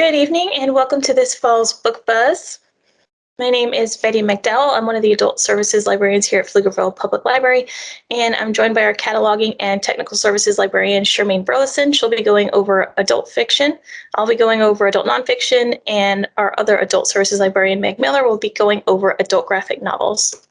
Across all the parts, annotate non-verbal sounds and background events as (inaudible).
Good evening and welcome to this fall's Book Buzz. My name is Betty McDowell. I'm one of the Adult Services Librarians here at Pflugerville Public Library, and I'm joined by our Cataloging and Technical Services Librarian, Charmaine Burleson. She'll be going over adult fiction. I'll be going over adult nonfiction, and our other Adult Services Librarian, Meg Miller, will be going over adult graphic novels.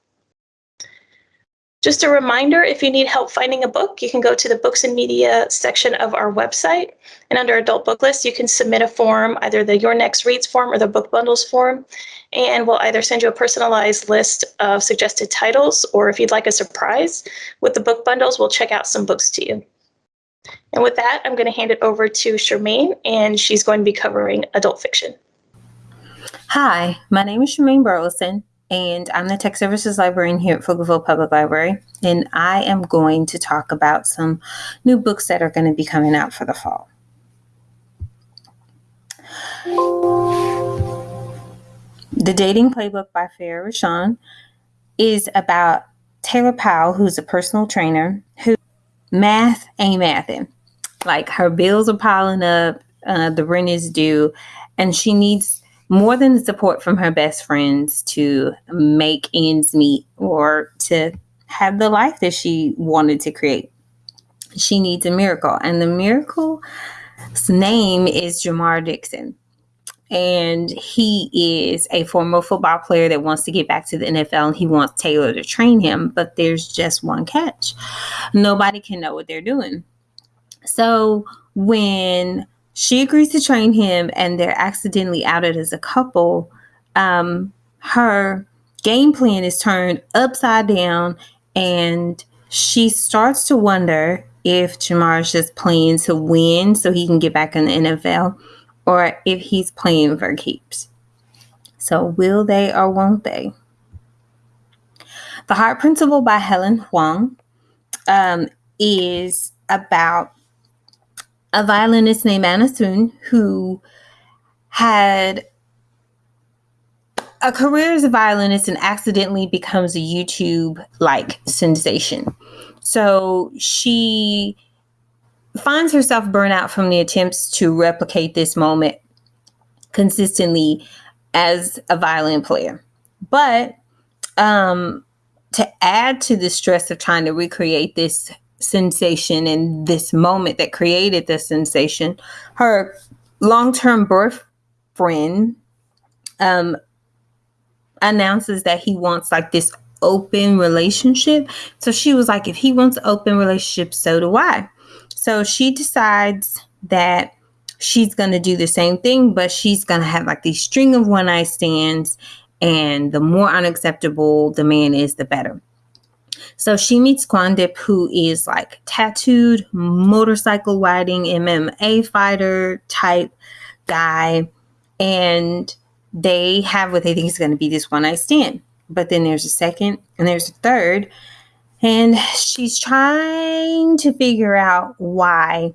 Just a reminder, if you need help finding a book, you can go to the books and media section of our website. And under adult book list, you can submit a form, either the Your Next Reads form or the book bundles form. And we'll either send you a personalized list of suggested titles, or if you'd like a surprise with the book bundles, we'll check out some books to you. And with that, I'm going to hand it over to Charmaine, and she's going to be covering adult fiction. Hi, my name is Charmaine Burleson and I'm the Tech Services Librarian here at Pflugerville Public Library. And I am going to talk about some new books that are going to be coming out for the fall. The Dating Playbook by Farrah Rochon is about Taylor Powell, who's a personal trainer, who math ain't mathing. Like her bills are piling up, uh, the rent is due, and she needs more than the support from her best friends to make ends meet or to have the life that she wanted to create. She needs a miracle. And the miracle's name is Jamar Dixon. And he is a former football player that wants to get back to the NFL and he wants Taylor to train him. But there's just one catch nobody can know what they're doing. So when she agrees to train him and they're accidentally outed as a couple um, her game plan is turned upside down and she starts to wonder if Jamar is just playing to win so he can get back in the NFL or if he's playing for keeps. So, will they or won't they? The Heart Principle by Helen Hoang um, is about a violinist named Anna Sun who had a career as a violinist and accidentally becomes a YouTube like sensation. So she finds herself burnt out from the attempts to replicate this moment consistently as a violin player. But um, to add to the stress of trying to recreate this sensation and this moment that created the sensation. Her long term boyfriend um, announces that he wants like this open relationship. So she was like, if he wants open relationship, so do I. So she decides that she's going to do the same thing, but she's going to have like these string of one night stands. And the more unacceptable the man is, the better. So she meets Quan Diep, who is like tattooed, motorcycle riding, MMA fighter type guy. And they have what they think is going to be this one night stand. But then there's a second and there's a third. And she's trying to figure out why,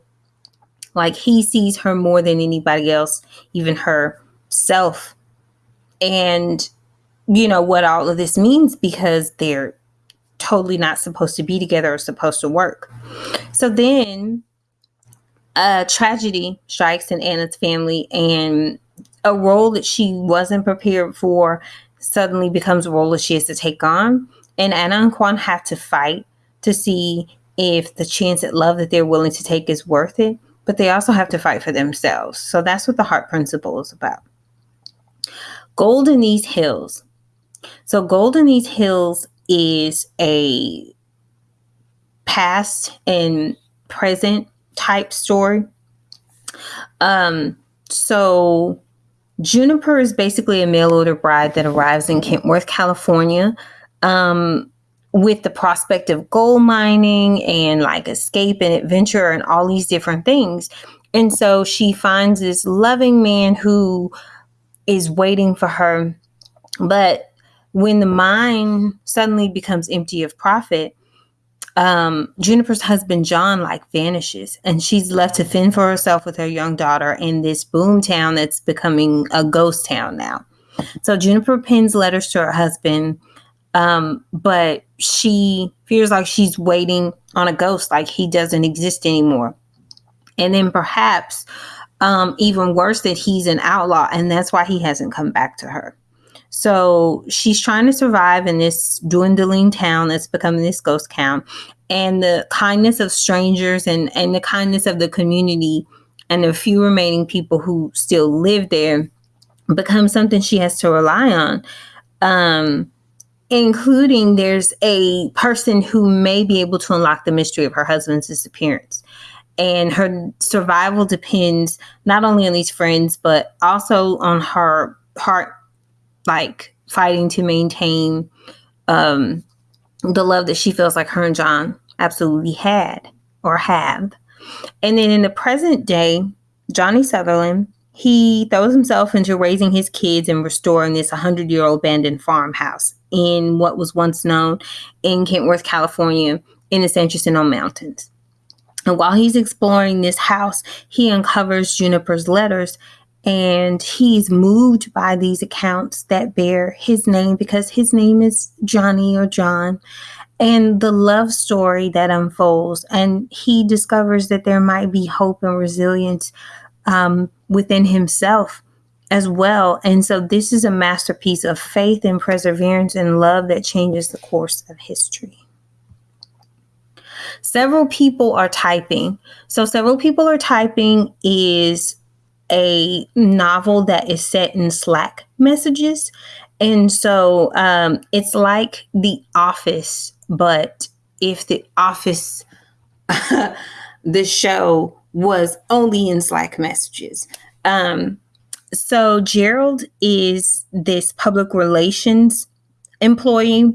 like, he sees her more than anybody else, even herself. And, you know, what all of this means because they're totally not supposed to be together or supposed to work. So then a tragedy strikes in Anna's family, and a role that she wasn't prepared for suddenly becomes a role that she has to take on. And Anna and Quan have to fight to see if the chance at love that they're willing to take is worth it, but they also have to fight for themselves. So that's what the heart principle is about. Gold in Goldenese Hills. So Gold in Goldenese Hills is a past and present type story. Um, so Juniper is basically a mail order bride that arrives in Kentworth, California, um, with the prospect of gold mining and like escape and adventure and all these different things. And so she finds this loving man who is waiting for her, but when the mine suddenly becomes empty of profit, um, Juniper's husband John like vanishes, and she's left to fend for herself with her young daughter in this boom town that's becoming a ghost town now. So Juniper pens letters to her husband, um, but she feels like she's waiting on a ghost, like he doesn't exist anymore. And then perhaps um, even worse that he's an outlaw and that's why he hasn't come back to her. So she's trying to survive in this dwindling town that's becoming this ghost town. And the kindness of strangers and, and the kindness of the community and the few remaining people who still live there becomes something she has to rely on. Um, including there's a person who may be able to unlock the mystery of her husband's disappearance. And her survival depends not only on these friends, but also on her heart, like fighting to maintain um, the love that she feels like her and John absolutely had or have. And then in the present day, Johnny Sutherland he throws himself into raising his kids and restoring this 100 year old abandoned farmhouse in what was once known in Kentworth, California, in the San Jacinto Mountains. And while he's exploring this house, he uncovers Juniper's letters and he's moved by these accounts that bear his name because his name is Johnny or John and the love story that unfolds. And he discovers that there might be hope and resilience um, within himself as well. And so this is a masterpiece of faith and perseverance and love that changes the course of history. Several people are typing. So, several people are typing is a novel that is set in Slack messages. And so um, it's like The Office, but if The Office, (laughs) the show, was only in Slack messages. Um, so Gerald is this public relations employee,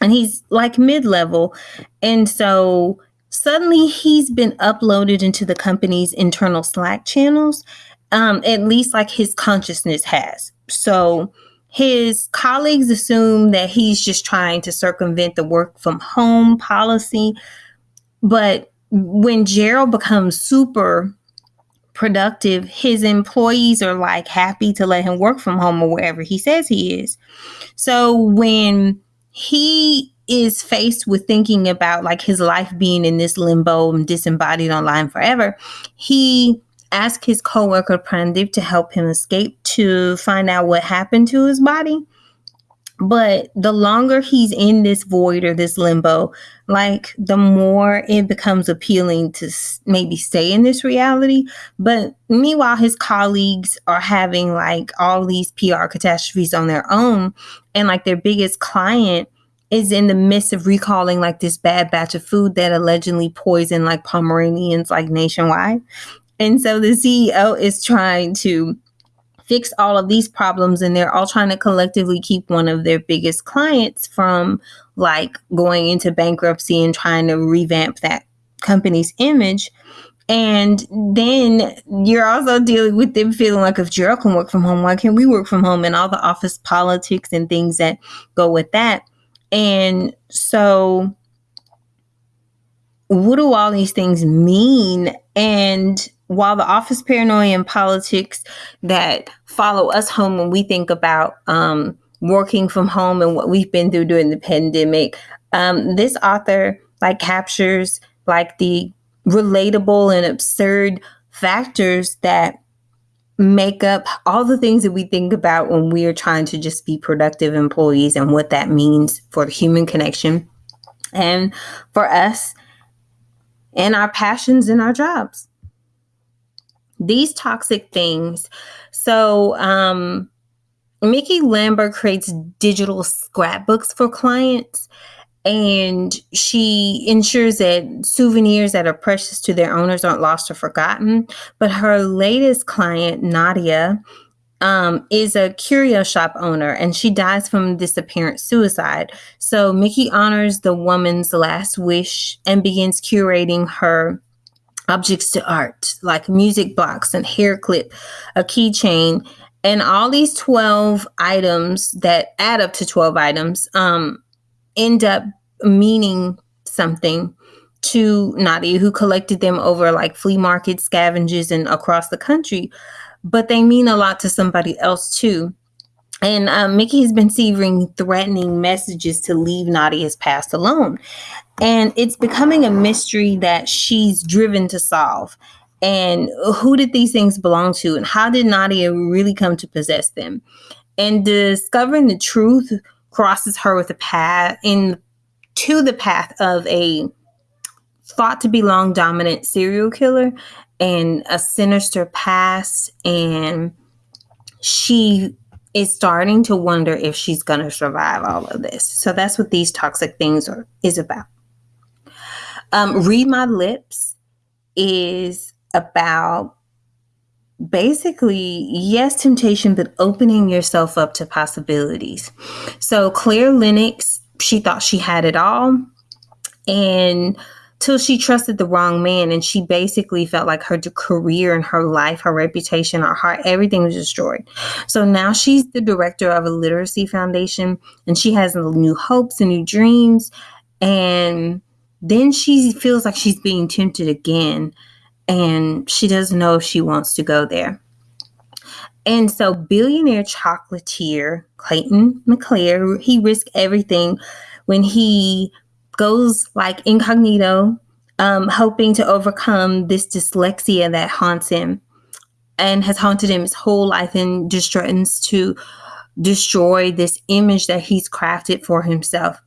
and he's like mid level. And so suddenly he's been uploaded into the company's internal Slack channels, um, at least like his consciousness has. So his colleagues assume that he's just trying to circumvent the work from home policy. But when Gerald becomes super productive, his employees are like happy to let him work from home or wherever he says he is. So when he is faced with thinking about like his life being in this limbo and disembodied online forever, he asked his coworker Prandeep to help him escape to find out what happened to his body. But the longer he's in this void or this limbo, like the more it becomes appealing to maybe stay in this reality. But meanwhile, his colleagues are having like all these PR catastrophes on their own. And like their biggest client is in the midst of recalling like this bad batch of food that allegedly poisoned like Pomeranians like nationwide. And so the CEO is trying to fix all of these problems and they're all trying to collectively keep one of their biggest clients from like going into bankruptcy and trying to revamp that company's image and then you're also dealing with them feeling like if Gerald can work from home, why can't we work from home? And all the office politics and things that go with that. And so, what do all these things mean? And while the office paranoia and politics that follow us home when we think about um, working from home and what we've been through during the pandemic, um, this author like captures like the relatable and absurd factors that make up all the things that we think about when we are trying to just be productive employees and what that means for the human connection and for us and our passions and our jobs these toxic things. So, um, Mickey Lambert creates digital scrapbooks for clients and she ensures that souvenirs that are precious to their owners aren't lost or forgotten. But her latest client, Nadia, um, is a curio shop owner and she dies from disappearance suicide. So Mickey honors the woman's last wish and begins curating her objects to art, like music box and hair clip, a keychain, and all these 12 items that add up to 12 items um, end up meaning something to Nadia, who collected them over like flea markets, scavengers, and across the country. But they mean a lot to somebody else too. And um, Mickey has been receiving threatening messages to leave Nadia's past alone. And it's becoming a mystery that she's driven to solve. and who did these things belong to and how did Nadia really come to possess them? And discovering the truth crosses her with a path in to the path of a thought to be long dominant serial killer and a sinister past and she is starting to wonder if she's going to survive all of this. So that's what these toxic things are is about. Um, Read My Lips is about basically, yes, temptation, but opening yourself up to possibilities. So Claire Lennox, she thought she had it all. And till she trusted the wrong man and she basically felt like her career and her life her reputation her heart everything was destroyed so now she's the director of a literacy foundation and she has new hopes and new dreams and then she feels like she's being tempted again and she doesn't know if she wants to go there and so billionaire chocolatier clayton mclair he risked everything when he goes like incognito, um, hoping to overcome this dyslexia that haunts him and has haunted him his whole life and just threatens to destroy this image that he's crafted for himself.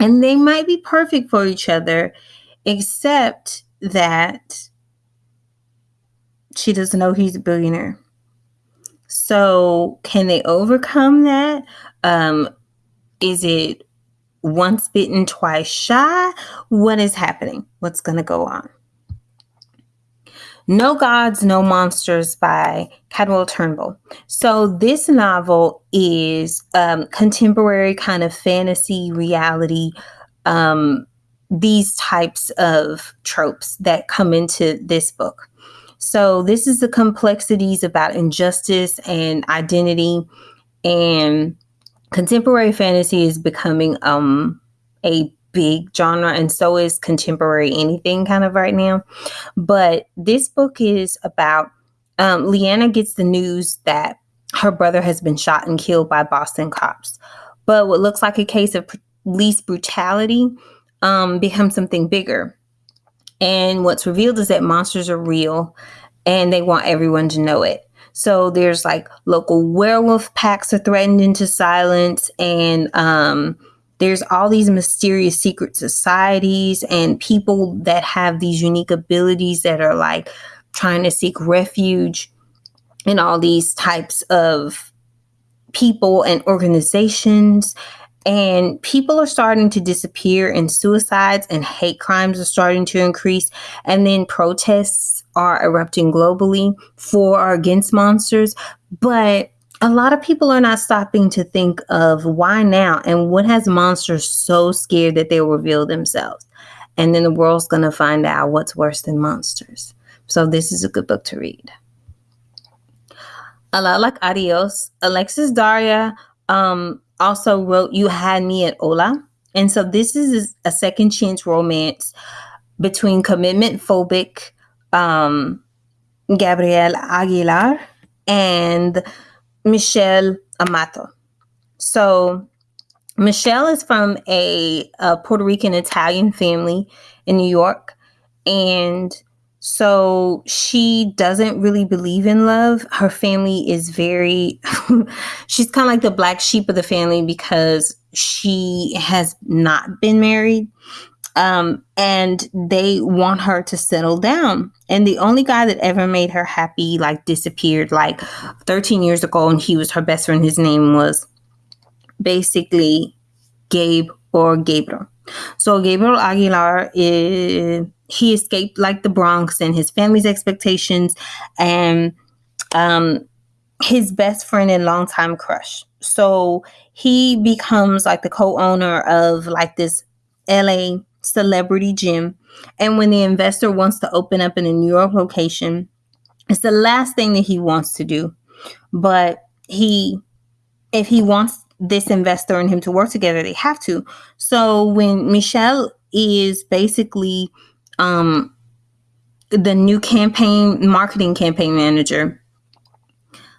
And they might be perfect for each other, except that she doesn't know he's a billionaire. So, can they overcome that? Um, is it once bitten, twice shy. What is happening? What's going to go on? No Gods, No Monsters by Cadwell Turnbull. So, this novel is um, contemporary kind of fantasy reality, um, these types of tropes that come into this book. So, this is the complexities about injustice and identity and contemporary fantasy is becoming um a big genre and so is contemporary anything kind of right now. But this book is about um, leanna gets the news that her brother has been shot and killed by boston cops. But what looks like a case of police brutality um, becomes something bigger. And what's revealed is that monsters are real and they want everyone to know it. So there's like local werewolf packs are threatened into silence, and um, there's all these mysterious secret societies and people that have these unique abilities that are like trying to seek refuge in all these types of people and organizations. And people are starting to disappear and suicides and hate crimes are starting to increase. And then protests are erupting globally for or against monsters. But a lot of people are not stopping to think of why now and what has monsters so scared that they'll reveal themselves. And then the world's going to find out what's worse than monsters. So this is a good book to read. A lot like adios. Alexis daria um, also wrote You Had Me at Hola. And so this is a second chance romance between commitment phobic um, Gabriel Aguilar and Michelle Amato. So Michelle is from a, a Puerto Rican Italian family in New York. And so she doesn't really believe in love. Her family is very, (laughs) she's kind of like the black sheep of the family because she has not been married. Um, and they want her to settle down. And the only guy that ever made her happy, like, disappeared like 13 years ago, and he was her best friend. His name was basically Gabe or Gabriel. So Gabriel Aguilar is he escaped like the Bronx and his family's expectations and um, his best friend and longtime crush. So he becomes like the co-owner of like this LA celebrity gym. And when the investor wants to open up in a New York location, it's the last thing that he wants to do. But he if he wants this investor and him to work together, they have to. So when Michelle is basically um, the new campaign marketing campaign manager,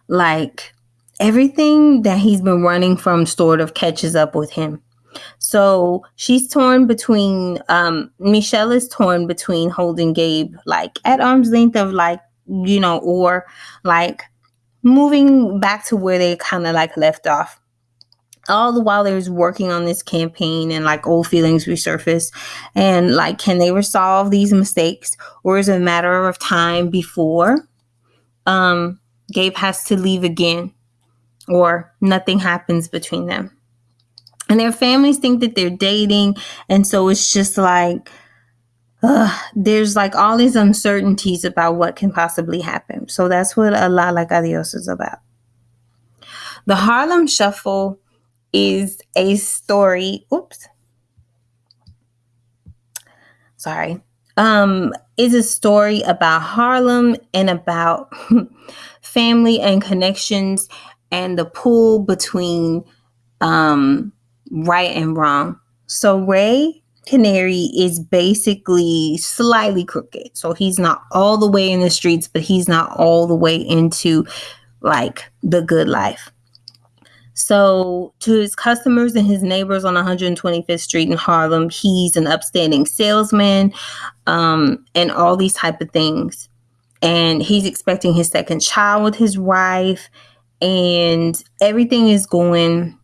like everything that he's been running from sort of catches up with him. So she's torn between um Michelle is torn between holding Gabe like at arm's length of like, you know, or like moving back to where they kind of like left off. All the while there's working on this campaign and like old feelings resurface and like can they resolve these mistakes or is it a matter of time before um Gabe has to leave again or nothing happens between them and their families think that they're dating. And so it's just like uh, there's like all these uncertainties about what can possibly happen. So that's what a lot like adios is about. The harlem shuffle is a story. Oops. Sorry. Um is a story about harlem and about (laughs) family and connections and the pull between um right and wrong. So Ray Carney is basically slightly crooked. So he's not all the way in the streets, but he's not all the way into like the good life. So, to his customers and his neighbors on 125th Street in Harlem, he's an upstanding salesman um, and all these type of things. And he's expecting his second child with his wife, and everything is going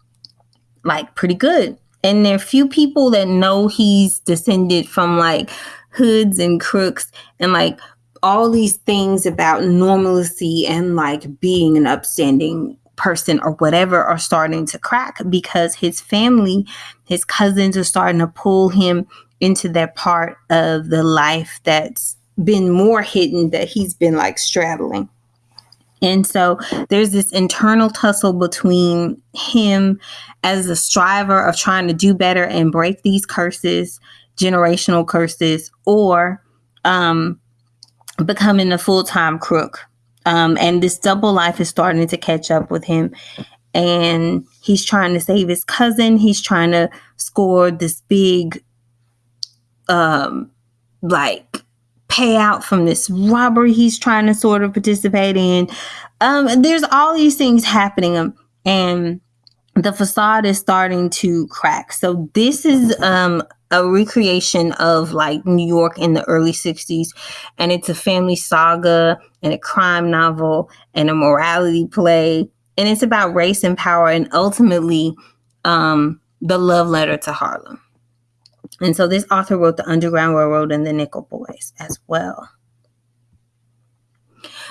like pretty good. And there are few people that know he's descended from like hoods and crooks and like all these things about normalcy and like being an upstanding person or whatever are starting to crack because his family, his cousins are starting to pull him into that part of the life that's been more hidden that he's been like straddling. And so there's this internal tussle between him as a striver of trying to do better and break these curses, generational curses, or um, becoming a full time crook. Um, and this double life is starting to catch up with him. And he's trying to save his cousin. He's trying to score this big, um, like payout from this robbery he's trying to sort of participate in. Um, there's all these things happening, um, and the facade is starting to crack. So this is um, a recreation of like New York in the early 60s and it's a family saga and a crime novel and a morality play and it's about race and power and ultimately um, the love letter to Harlem. And so this author wrote The Underground Railroad and The Nickel Boys as well.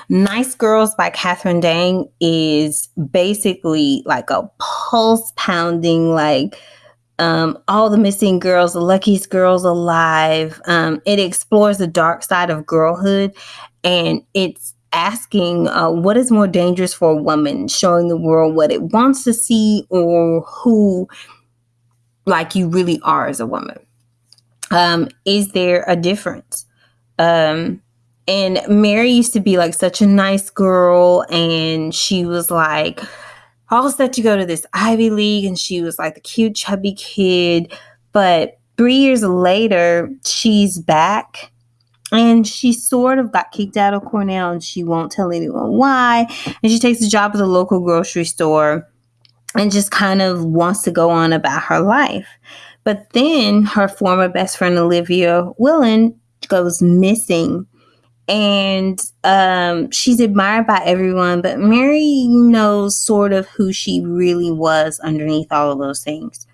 Nice Girls by Catherine Dang is basically like a pulse pounding, like um, all the missing girls, the luckiest girls alive. Um, it explores the dark side of girlhood and it's asking uh, what is more dangerous for a woman, showing the world what it wants to see or who like you really are as a woman. Um, is there a difference? Um, and Mary used to be like such a nice girl, and she was like all set to go to this Ivy League, and she was like the cute, chubby kid. But three years later, she's back and she sort of got kicked out of Cornell and she won't tell anyone why. And she takes a job at the local grocery store and just kind of wants to go on about her life. But then her former best friend Olivia Willen goes missing. And um, she's admired by everyone, but Mary knows sort of who she really was underneath all of those things.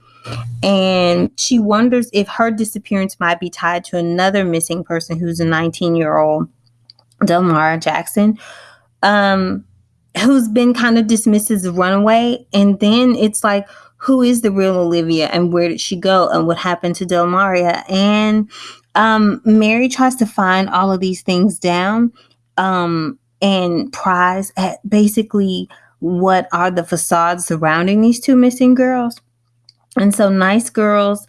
And she wonders if her disappearance might be tied to another missing person who's a 19 year old, Delmara Jackson, um, who's been kind of dismissed as a runaway. And then it's like, who is the real Olivia and where did she go and what happened to Delmaria? And um, Mary tries to find all of these things down um, and prize at basically what are the facades surrounding these two missing girls. And so, Nice Girls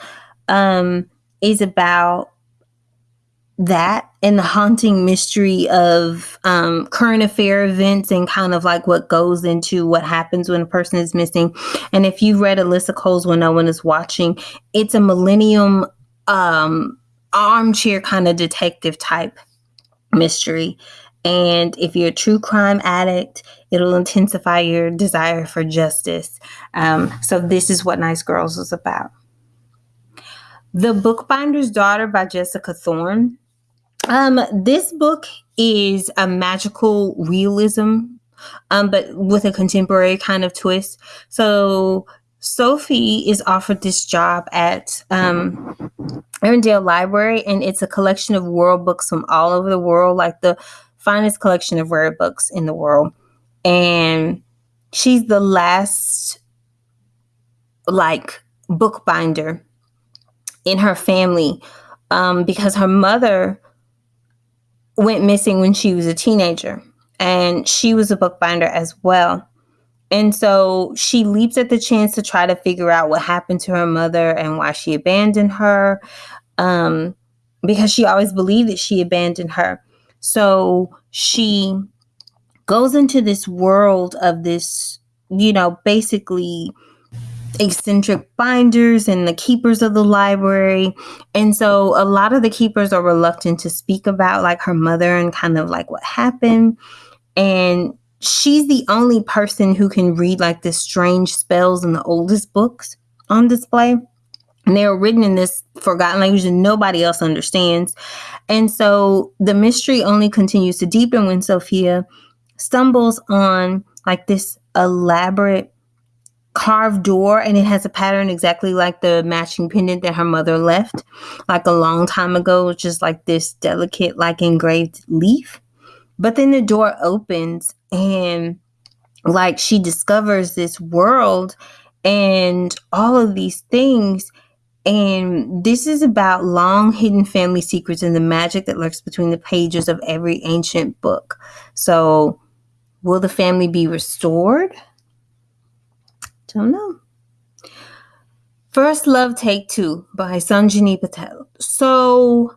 um, is about that and the haunting mystery of um, current affair events and kind of like what goes into what happens when a person is missing. And if you've read Alyssa Cole's When No One Is Watching, it's a millennium um, armchair kind of detective type mystery. And if you're a true crime addict, it'll intensify your desire for justice. Um, so, this is what Nice Girls is about. The Bookbinder's Daughter by Jessica Thorne. Um, this book is a magical realism, um, but with a contemporary kind of twist. So Sophie is offered this job at um, Arendelle Library, and it's a collection of world books from all over the world, like the finest collection of rare books in the world. And she's the last, like, bookbinder in her family um, because her mother went missing when she was a teenager, and she was a bookbinder as well. And so she leaps at the chance to try to figure out what happened to her mother and why she abandoned her, um, because she always believed that she abandoned her. So she goes into this world of this, you know, basically eccentric binders and the keepers of the library. And so a lot of the keepers are reluctant to speak about like her mother and kind of like what happened. And she's the only person who can read like the strange spells in the oldest books on display. And they were written in this forgotten language that nobody else understands. And so the mystery only continues to deepen when Sophia stumbles on like this elaborate carved door and it has a pattern exactly like the matching pendant that her mother left like a long time ago just like this delicate like engraved leaf but then the door opens and like she discovers this world and all of these things. And this is about long hidden family secrets and the magic that lurks between the pages of every ancient book. So, will the family be restored? Don't know. First Love Take Two by Sajni Patel. So,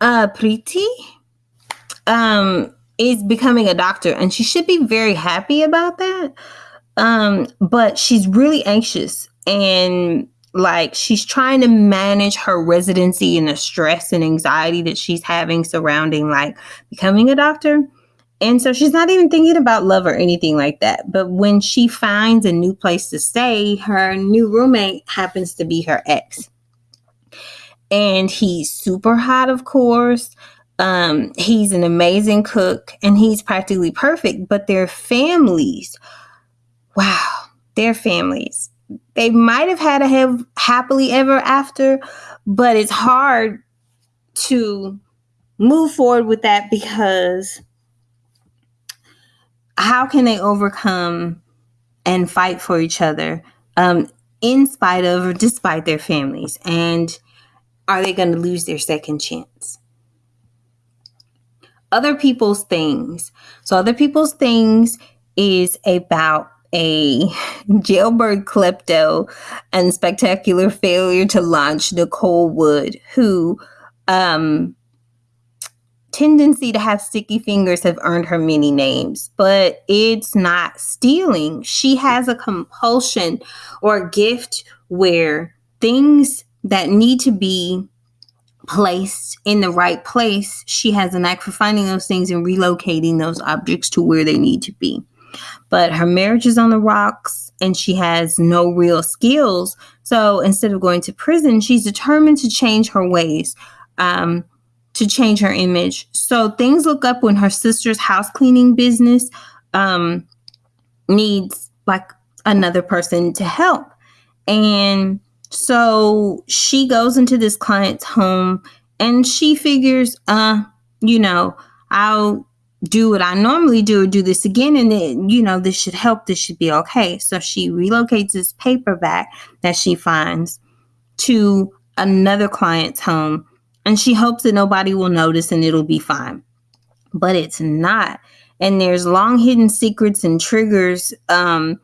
uh, Preeti, um, is becoming a doctor and she should be very happy about that. Um, but she's really anxious and like she's trying to manage her residency and the stress and anxiety that she's having surrounding like becoming a doctor. And so she's not even thinking about love or anything like that. But when she finds a new place to stay, her new roommate happens to be her ex. And he's super hot, of course. Um, he's an amazing cook and he's practically perfect, but their families, wow, their families. They might have had a have happily ever after, but it's hard to move forward with that because how can they overcome and fight for each other um, in spite of or despite their families? And are they going to lose their second chance? other people's things. So, other people's things is about a (laughs) jailbird klepto and spectacular failure to launch Nicole Wood, who um tendency to have sticky fingers have earned her many names, but it's not stealing. She has a compulsion or a gift where things that need to be placed in the right place, she has a knack for finding those things and relocating those objects to where they need to be. But her marriage is on the rocks and she has no real skills. So instead of going to prison, she's determined to change her ways, um, to change her image. So things look up when her sister's house cleaning business um, needs like another person to help. And so she goes into this client's home and she figures, uh, you know, I'll do what I normally do, do this again, and then, you know, this should help, this should be okay. So she relocates this paperback that she finds to another client's home and she hopes that nobody will notice and it'll be fine. But it's not. And there's long hidden secrets and triggers um,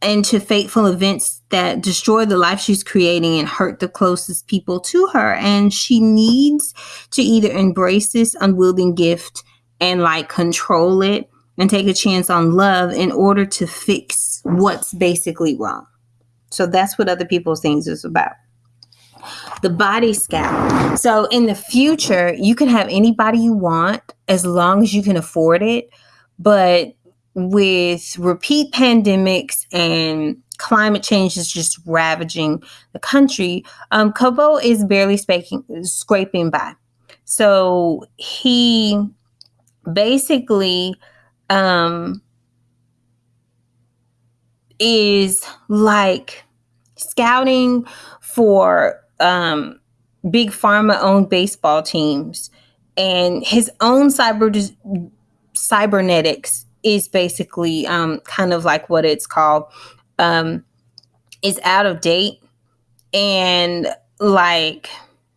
into fateful events that destroy the life she's creating and hurt the closest people to her. And she needs to either embrace this unwielding gift and like control it and take a chance on love in order to fix what's basically wrong. So that's what other people's things is about. The body scout. So in the future, you can have anybody you want as long as you can afford it. But with repeat pandemics and climate change is just ravaging the country, um, Kobo is barely spaking, scraping by. So he basically um, is like scouting for um, big pharma owned baseball teams and his own cyber cybernetics is basically um, kind of like what it's called. Um, is out of date and like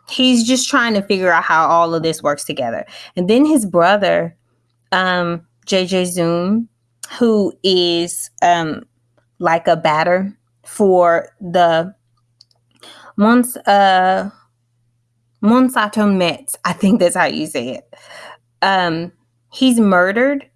he's just trying to figure out how all of this works together. And then his brother um, jj zoom who is um, like a batter for the Mons, uh, Monsanto Mets. I think that's how you say it. Um, he's murdered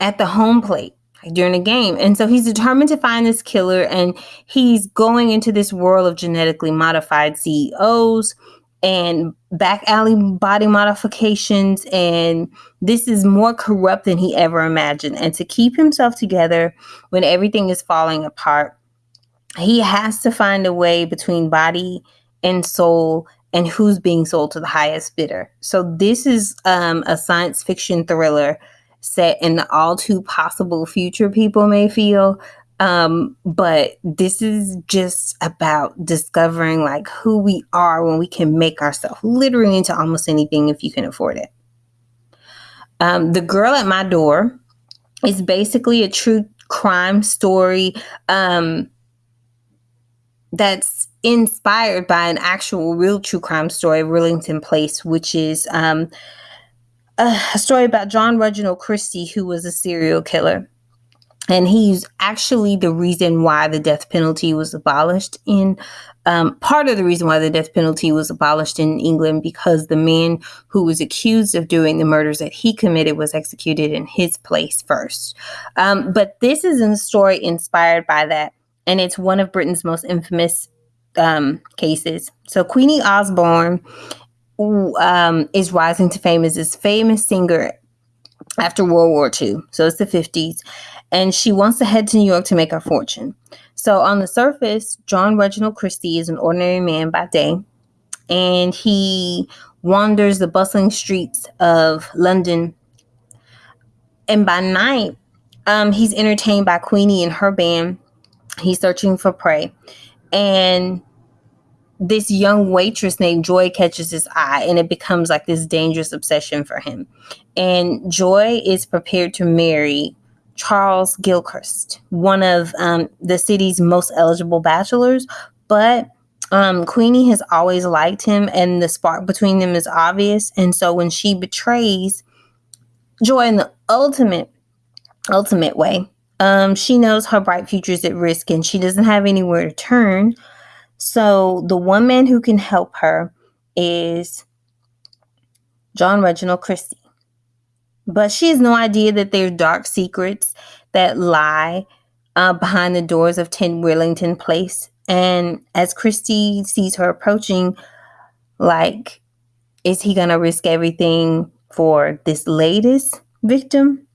at the home plate during a game. And so he's determined to find this killer and he's going into this world of genetically modified CEOs and back alley body modifications and this is more corrupt than he ever imagined and to keep himself together when everything is falling apart he has to find a way between body and soul and who's being sold to the highest bidder so this is um, a science fiction thriller set in the all too possible future people may feel um, but this is just about discovering like who we are when we can make ourselves literally into almost anything if you can afford it. Um, the Girl at My Door is basically a true crime story um, that's inspired by an actual real true crime story of Rillington Place, which is um, a story about John Reginald Christie, who was a serial killer and he's actually the reason why the death penalty was abolished in um, part of the reason why the death penalty was abolished in England because the man who was accused of doing the murders that he committed was executed in his place first. Um, but this is a story inspired by that, and it's one of Britain's most infamous um, cases. So Queenie Osborne um, is rising to fame as this famous singer after World War II. So it's the 50s and she wants to head to New York to make her fortune. So, on the surface, John Reginald Christie is an ordinary man by day, and he wanders the bustling streets of London. And by night, um, he's entertained by Queenie and her band. He's searching for prey. And this young waitress named Joy catches his eye, and it becomes like this dangerous obsession for him. And Joy is prepared to marry Charles Gilchrist, one of um, the city's most eligible bachelors, but um, Queenie has always liked him, and the spark between them is obvious. And so when she betrays Joy in the ultimate, ultimate way, um, she knows her bright future is at risk, and she doesn't have anywhere to turn. So the one man who can help her is John Reginald Christie. But she has no idea that there are dark secrets that lie uh, behind the doors of 10 Rillington Place. And as Christie sees her approaching, like, is he going to risk everything for this latest victim?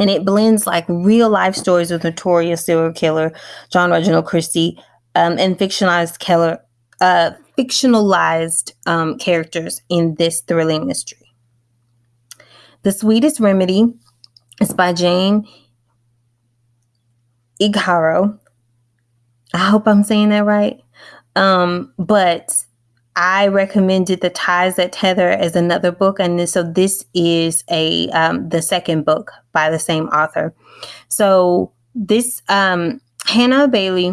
And it blends like real life stories with notorious serial killer John Reginald Christie um, and fictionalized killer, uh, fictionalized um, characters in this thrilling mystery. The Sweetest Remedy is by Jane Igharo. I hope I'm saying that right. Um, but I recommended The Ties That Tether as another book, and so this is a um, the second book by the same author. So this um, Hannah Bailey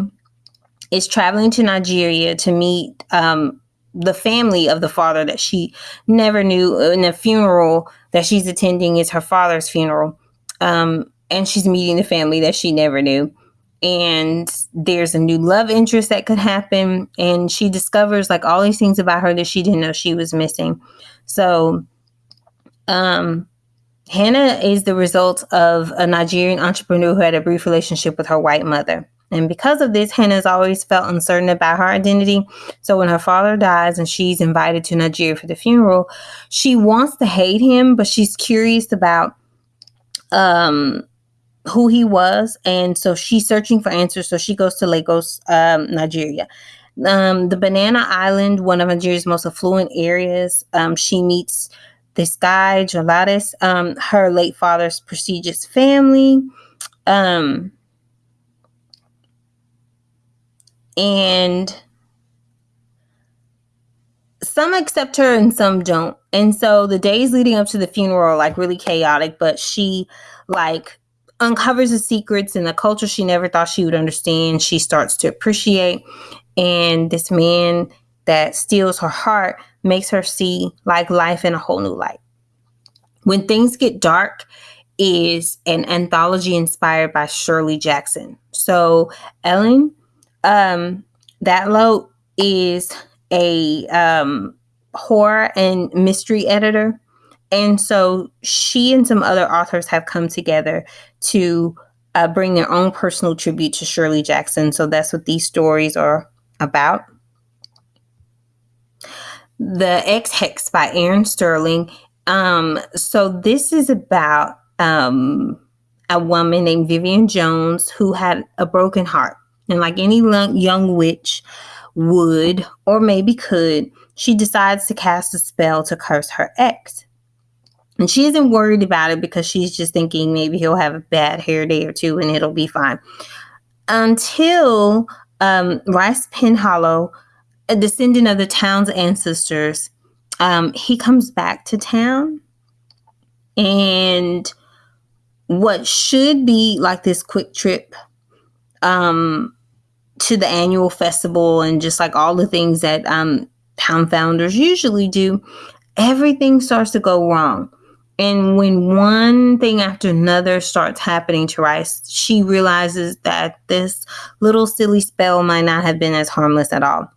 is traveling to Nigeria to meet um, the family of the father that she never knew in a funeral that she's attending is her father's funeral. Um, and she's meeting the family that she never knew. And there's a new love interest that could happen. And she discovers like all these things about her that she didn't know she was missing. So, um, Hannah is the result of a Nigerian entrepreneur who had a brief relationship with her white mother. And because of this, Hannah's always felt uncertain about her identity. So when her father dies and she's invited to Nigeria for the funeral, she wants to hate him, but she's curious about um who he was. And so she's searching for answers. So she goes to Lagos, um, Nigeria. Um, the Banana Island, one of Nigeria's most affluent areas. Um, she meets this guy, Jolatis, um, her late father's prestigious family. Um, and some accept her and some don't. And so the days leading up to the funeral are like really chaotic, but she like uncovers the secrets and the culture she never thought she would understand. She starts to appreciate. And this man that steals her heart makes her see like life in a whole new light. When Things Get Dark is an anthology inspired by Shirley Jackson. So Ellen um Datlow is a um, horror and mystery editor. And so she and some other authors have come together to uh, bring their own personal tribute to Shirley Jackson. So that's what these stories are about. The Ex Hex by Erin Sterling. Um, so this is about um, a woman named Vivian Jones who had a broken heart. And like any young witch, would, or maybe could, she decides to cast a spell to curse her ex. And she isn't worried about it because she's just thinking maybe he'll have a bad hair day or two and it'll be fine. Until um, Rice Penhallow, a descendant of the town's ancestors, um, he comes back to town. And what should be like this quick trip um, to the annual festival and just like all the things that um, town founders usually do, everything starts to go wrong. And when one thing after another starts happening to Rice, she realizes that this little silly spell might not have been as harmless at all.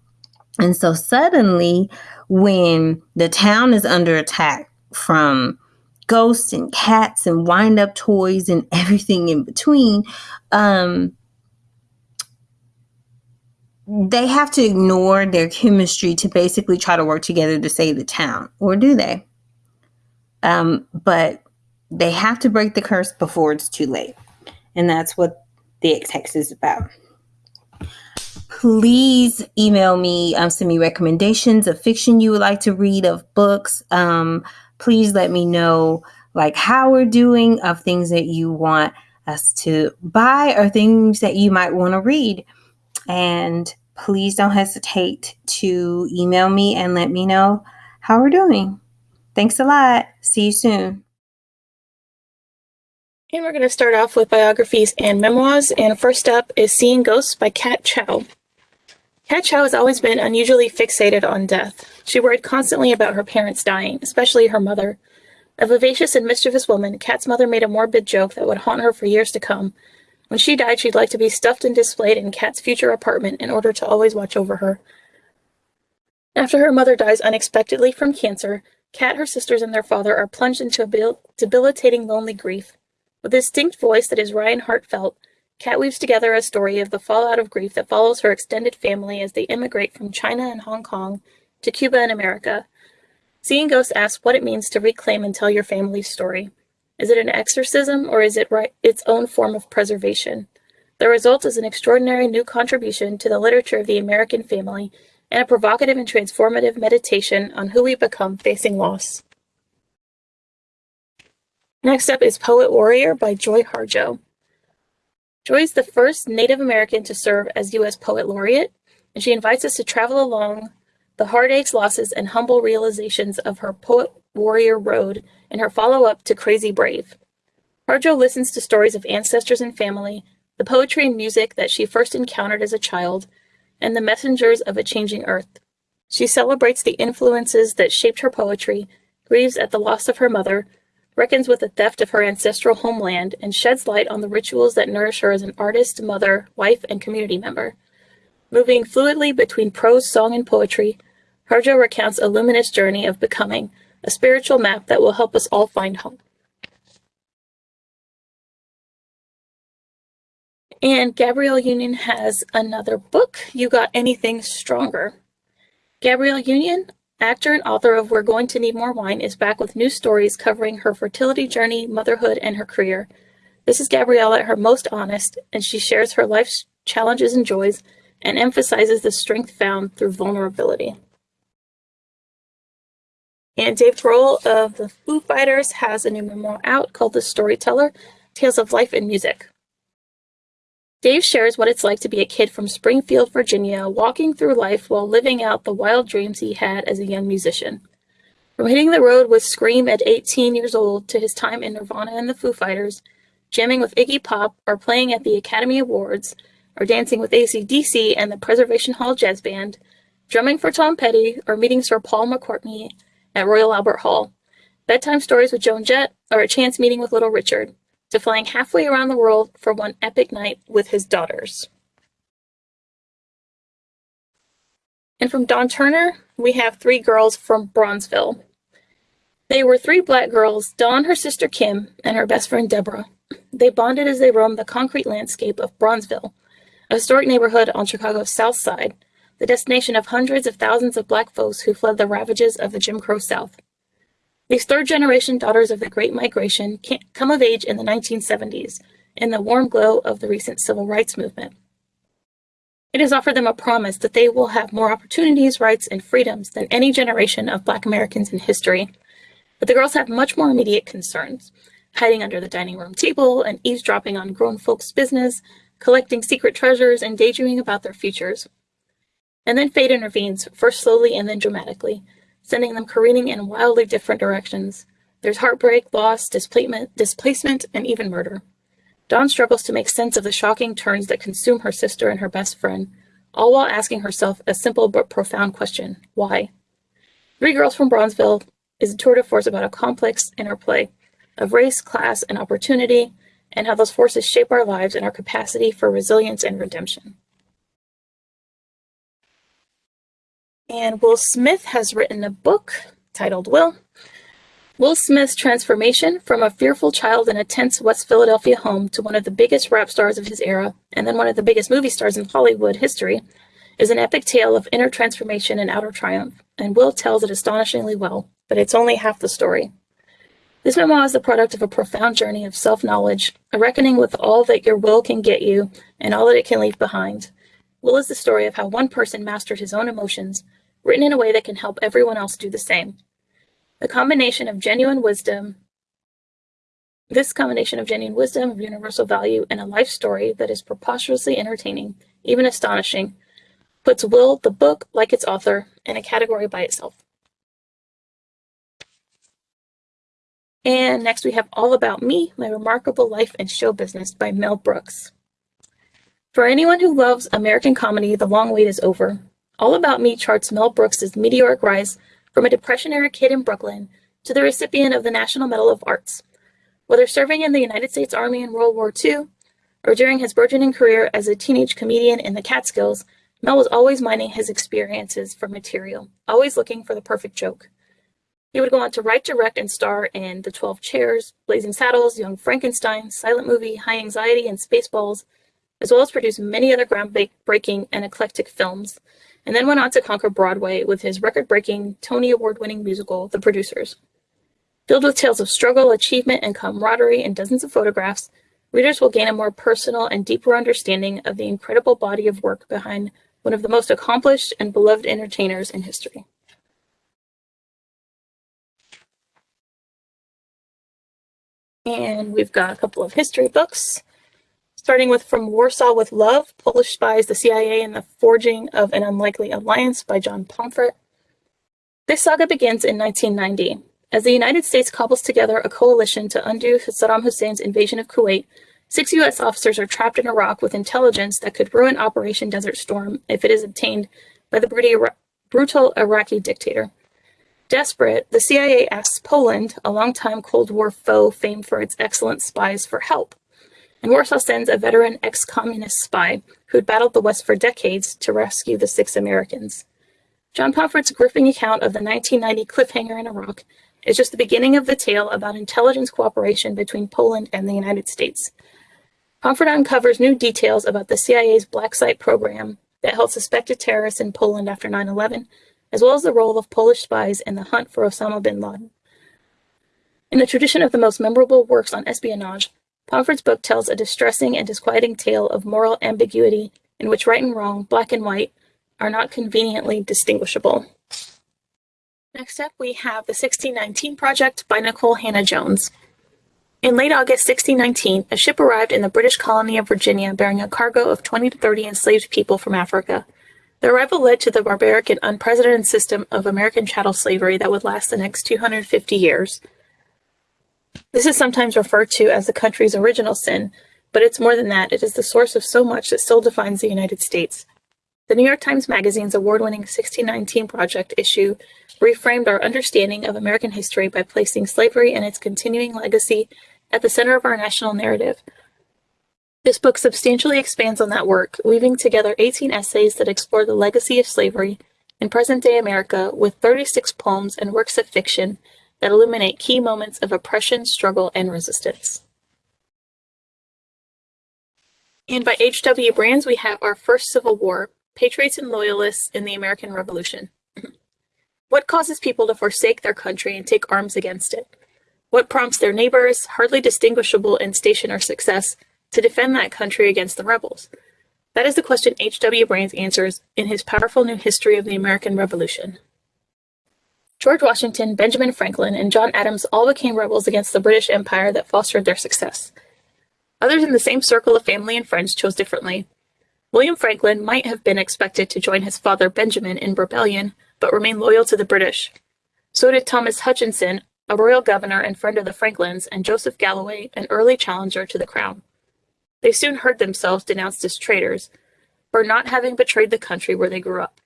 And so suddenly, when the town is under attack from ghosts and cats and wind up toys and (laughs) everything in between, um, they have to ignore their chemistry to basically try to work together to save the town, or do they? Um, but they have to break the curse before it's too late. And that's what the Ex Hex is about. Please email me, um, send me recommendations of fiction you would like to read, of books. Um, please let me know like how we're doing, of things that you want us to buy, or things that you might want to read. And please don't hesitate to email me and let me know how we're doing. Thanks a lot. See you soon. And we're going to start off with biographies and memoirs. And first up is Seeing Ghosts by Kat Chow. Kat Chow has always been unusually fixated on death. She worried constantly about her parents dying, especially her mother. A vivacious and mischievous woman, Kat's mother made a morbid joke that would haunt her for years to come, when she died, she'd like to be stuffed and displayed in Kat's future apartment in order to always watch over her. After her mother dies unexpectedly from cancer, Kat, her sisters, and their father are plunged into a debilitating lonely grief. With a distinct voice that is wry and heartfelt, Kat weaves together a story of the fallout of grief that follows her extended family as they immigrate from China and Hong Kong to Cuba and America. Seeing Ghosts asks what it means to reclaim and tell your family's story. Is it an exorcism or is it its own form of preservation? The result is an extraordinary new contribution to the literature of the American family and a provocative and transformative meditation on who we become facing loss. Next up is Poet Warrior by Joy Harjo. Joy is the first Native American to serve as U.S. Poet Laureate, and she invites us to travel along the heartaches, losses, and humble realizations of her Poet Warrior Road in her follow up to Crazy Brave. Harjo listens to stories of ancestors and family, the poetry and music that she first encountered as a child, and the messengers of a changing earth. She celebrates the influences that shaped her poetry, grieves at the loss of her mother, reckons with the theft of her ancestral homeland, and sheds light on the rituals that nourish her as an artist, mother, wife, and community member. Moving fluidly between prose, song, and poetry, Harjo recounts a luminous journey of becoming, a spiritual map that will help us all find home. And Gabrielle Union has another book, You Got Anything Stronger. Gabrielle Union, actor and author of We're Going to Need More Wine, is back with new stories covering her fertility journey, motherhood, and her career. This is Gabrielle at her most honest, and she shares her life's challenges and joys and emphasizes the strength found through vulnerability. And Dave Grohl of the Foo Fighters has a new memoir out called The Storyteller Tales of Life and Music. Dave shares what it's like to be a kid from Springfield, Virginia, walking through life while living out the wild dreams he had as a young musician. From hitting the road with Scream at 18 years old to his time in Nirvana and the Foo Fighters, jamming with Iggy Pop, or playing at the Academy Awards, or dancing with AC/DC and the Preservation Hall Jazz Band, drumming for Tom Petty, or meeting Sir Paul McCartney at Royal Albert Hall, bedtime stories with Joan Jett, or a chance meeting with Little Richard, to flying halfway around the world for one epic night with his daughters. And from Dawn Turner, we have three girls from Bronzeville. They were three black girls, Dawn, her sister Kim, and her best friend Deborah. They bonded as they roamed the concrete landscape of Bronzeville, a historic neighborhood on Chicago's South Side, the destination of hundreds of thousands of black folks who fled the ravages of the Jim Crow South. These third generation daughters of the Great Migration come of age in the 1970s in the warm glow of the recent civil rights movement. It has offered them a promise that they will have more opportunities, rights, and freedoms than any generation of Black Americans in history. But the girls have much more immediate concerns hiding under the dining room table and eavesdropping on grown folks' business, collecting secret treasures, and daydreaming about their futures. And then fate intervenes, first slowly and then dramatically, sending them careening in wildly different directions. There's heartbreak, loss, displacement, displacement, and even murder. Dawn struggles to make sense of the shocking turns that consume her sister and her best friend, all while asking herself a simple but profound question why? Three Girls from Bronzeville is a tour de force about a complex interplay of race, class, and opportunity, and how those forces shape our lives and our capacity for resilience and redemption. And Will Smith has written a book titled Will. Will Smith's transformation from a fearful child in a tense West Philadelphia home to one of the biggest rap stars of his era, and then one of the biggest movie stars in Hollywood history, is an epic tale of inner transformation and outer triumph, and Will tells it astonishingly well, but it's only half the story. This memoir is the product of a profound journey of self knowledge, a reckoning with all that your will can get you and all that it can leave behind. Will is the story of how one person mastered his own emotions, written in a way that can help everyone else do the same. The combination of genuine wisdom, this combination of genuine wisdom, of universal value, and a life story that is preposterously entertaining, even astonishing, puts Will, the book, like its author, in a category by itself. And next we have All About Me, My Remarkable Life and Show Business by Mel Brooks. For anyone who loves American comedy, the long wait is over. All About Me charts Mel Brooks' meteoric rise from a Depression-era kid in Brooklyn to the recipient of the National Medal of Arts. Whether serving in the United States Army in World War II or during his burgeoning career as a teenage comedian in the Catskills, Mel was always mining his experiences for material, always looking for the perfect joke. He would go on to write, direct, and star in The Twelve Chairs, Blazing Saddles, Young Frankenstein, Silent Movie, High Anxiety, and Spaceballs, as well as produce many other groundbreaking and eclectic films, and then went on to conquer Broadway with his record-breaking, Tony Award-winning musical, The Producers. Filled with tales of struggle, achievement, and camaraderie and dozens of photographs, readers will gain a more personal and deeper understanding of the incredible body of work behind one of the most accomplished and beloved entertainers in history. And we've got a couple of history books starting with From Warsaw with Love, Polish Spies, the CIA, and the Forging of an Unlikely Alliance by John Pomfret. This saga begins in 1990. As the United States cobbles together a coalition to undo Saddam Hussein's invasion of Kuwait, six U.S. officers are trapped in Iraq with intelligence that could ruin Operation Desert Storm if it is obtained by the brutal Iraqi dictator. Desperate, the CIA asks Poland, a longtime Cold War foe famed for its excellent spies, for help and Warsaw sends a veteran ex-communist spy who'd battled the West for decades to rescue the six Americans. John Pomfret's gripping account of the 1990 cliffhanger in Iraq is just the beginning of the tale about intelligence cooperation between Poland and the United States. Pomfret uncovers new details about the CIA's Black Site program that held suspected terrorists in Poland after 9-11, as well as the role of Polish spies in the hunt for Osama bin Laden. In the tradition of the most memorable works on espionage, Pomfret's book tells a distressing and disquieting tale of moral ambiguity in which right and wrong, black and white, are not conveniently distinguishable. Next up, we have The 1619 Project by Nicole Hannah-Jones. In late August 1619, a ship arrived in the British colony of Virginia bearing a cargo of 20 to 30 enslaved people from Africa. The arrival led to the barbaric and unprecedented system of American chattel slavery that would last the next 250 years. This is sometimes referred to as the country's original sin, but it's more than that. It is the source of so much that still defines the United States. The New York Times Magazine's award winning 1619 Project issue reframed our understanding of American history by placing slavery and its continuing legacy at the center of our national narrative. This book substantially expands on that work, weaving together 18 essays that explore the legacy of slavery in present day America with 36 poems and works of fiction that illuminate key moments of oppression, struggle, and resistance. And by H.W. Brands, we have our first Civil War, Patriots and Loyalists in the American Revolution. (laughs) what causes people to forsake their country and take arms against it? What prompts their neighbors, hardly distinguishable in station or success, to defend that country against the rebels? That is the question H.W. Brands answers in his powerful new history of the American Revolution. George Washington, Benjamin Franklin, and John Adams all became rebels against the British Empire that fostered their success. Others in the same circle of family and friends chose differently. William Franklin might have been expected to join his father Benjamin in rebellion, but remained loyal to the British. So did Thomas Hutchinson, a royal governor and friend of the Franklins, and Joseph Galloway, an early challenger to the crown. They soon heard themselves denounced as traitors for not having betrayed the country where they grew up.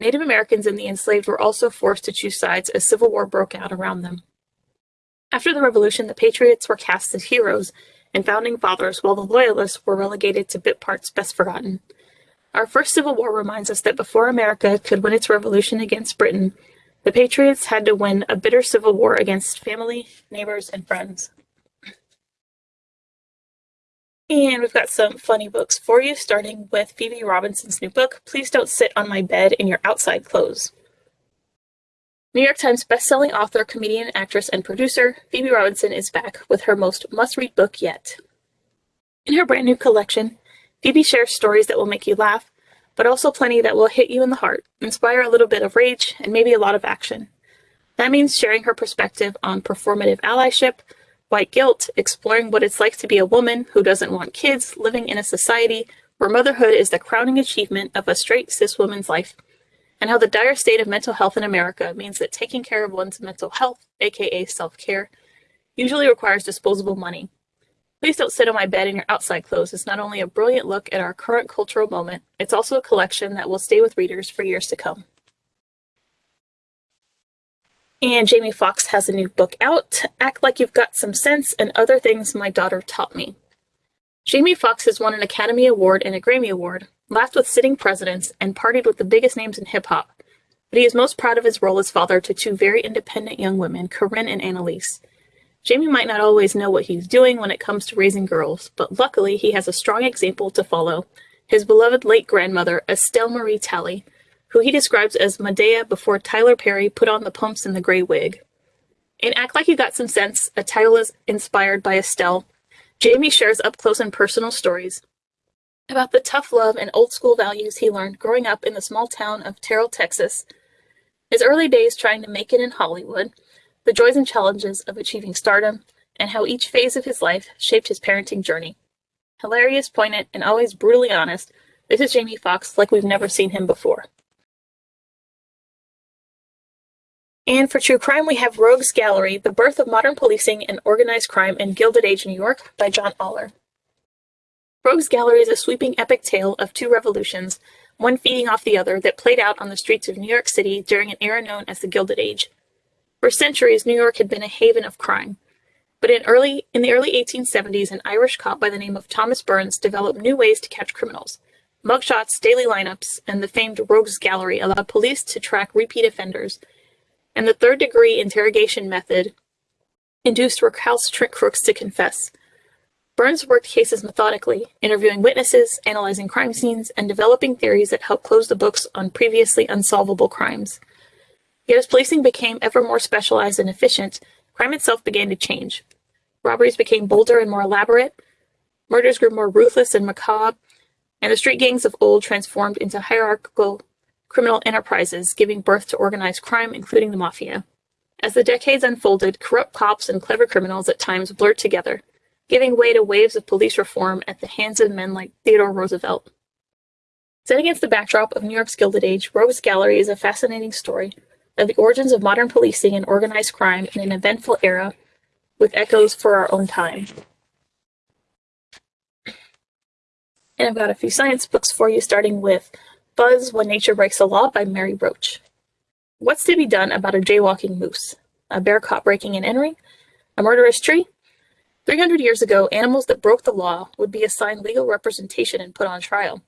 Native Americans and the enslaved were also forced to choose sides as civil war broke out around them. After the Revolution, the Patriots were cast as heroes and founding fathers, while the Loyalists were relegated to bit parts best forgotten. Our first Civil War reminds us that before America could win its revolution against Britain, the Patriots had to win a bitter civil war against family, neighbors, and friends. And we've got some funny books for you, starting with Phoebe Robinson's new book, Please Don't Sit on My Bed in Your Outside Clothes. New York Times bestselling author, comedian, actress, and producer, Phoebe Robinson is back with her most must-read book yet. In her brand new collection, Phoebe shares stories that will make you laugh, but also plenty that will hit you in the heart, inspire a little bit of rage, and maybe a lot of action. That means sharing her perspective on performative allyship, white guilt, exploring what it's like to be a woman who doesn't want kids living in a society where motherhood is the crowning achievement of a straight cis woman's life, and how the dire state of mental health in America means that taking care of one's mental health, aka self care, usually requires disposable money. Please Don't Sit on My Bed in Your Outside Clothes is not only a brilliant look at our current cultural moment, it's also a collection that will stay with readers for years to come. And Jamie Foxx has a new book out, Act Like You've Got Some Sense and Other Things My Daughter Taught Me. Jamie Foxx has won an Academy Award and a Grammy Award, laughed with sitting presidents, and partied with the biggest names in hip hop. But he is most proud of his role as father to two very independent young women, Corinne and Anelise. Jamie might not always know what he's doing when it comes to raising girls, but luckily he has a strong example to follow his beloved late grandmother, Estelle Marie Talley, who he describes as Madea before Tyler Perry put on the pumps and the gray wig. In Act Like You Got Some Sense, a title is inspired by Estelle, Jamie shares up close and personal stories about the tough love and old school values he learned growing up in the small town of Terrell, Texas, his early days trying to make it in Hollywood, the joys and challenges of achieving stardom, and how each phase of his life shaped his parenting journey. Hilarious, poignant, and always brutally honest, this is Jamie Foxx like we've never seen him before. And for true crime, we have Rogues Gallery, The Birth of Modern Policing and Organized Crime in Gilded Age New York by John Oller. Rogues Gallery is a sweeping epic tale of two revolutions, one feeding off the other, that played out on the streets of New York City during an era known as the Gilded Age. For centuries, New York had been a haven of crime. But in, early, in the early 1870s, an Irish cop by the name of Thomas Burns developed new ways to catch criminals. Mugshots, daily lineups, and the famed Rogues Gallery allowed police to track repeat offenders and the third degree interrogation method induced recalcitrant crooks to confess. Burns worked cases methodically, interviewing witnesses, analyzing crime scenes, and developing theories that helped close the books on previously unsolvable crimes. Yet as policing became ever more specialized and efficient, crime itself began to change. Robberies became bolder and more elaborate. Murders grew more ruthless and macabre. And the street gangs of old transformed into hierarchical criminal enterprises, giving birth to organized crime, including the mafia. As the decades unfolded, corrupt cops and clever criminals at times blurred together, giving way to waves of police reform at the hands of men like Theodore Roosevelt. Set against the backdrop of New York's Gilded Age, Rogues Gallery is a fascinating story of the origins of modern policing and organized crime in an eventful era with echoes for our own time. And I've got a few science books for you, starting with Fuzz When Nature Breaks the Law by Mary Roach. What's to be done about a jaywalking moose? A bear caught breaking and entering? A murderous tree? 300 years ago, animals that broke the law would be assigned legal representation and put on trial.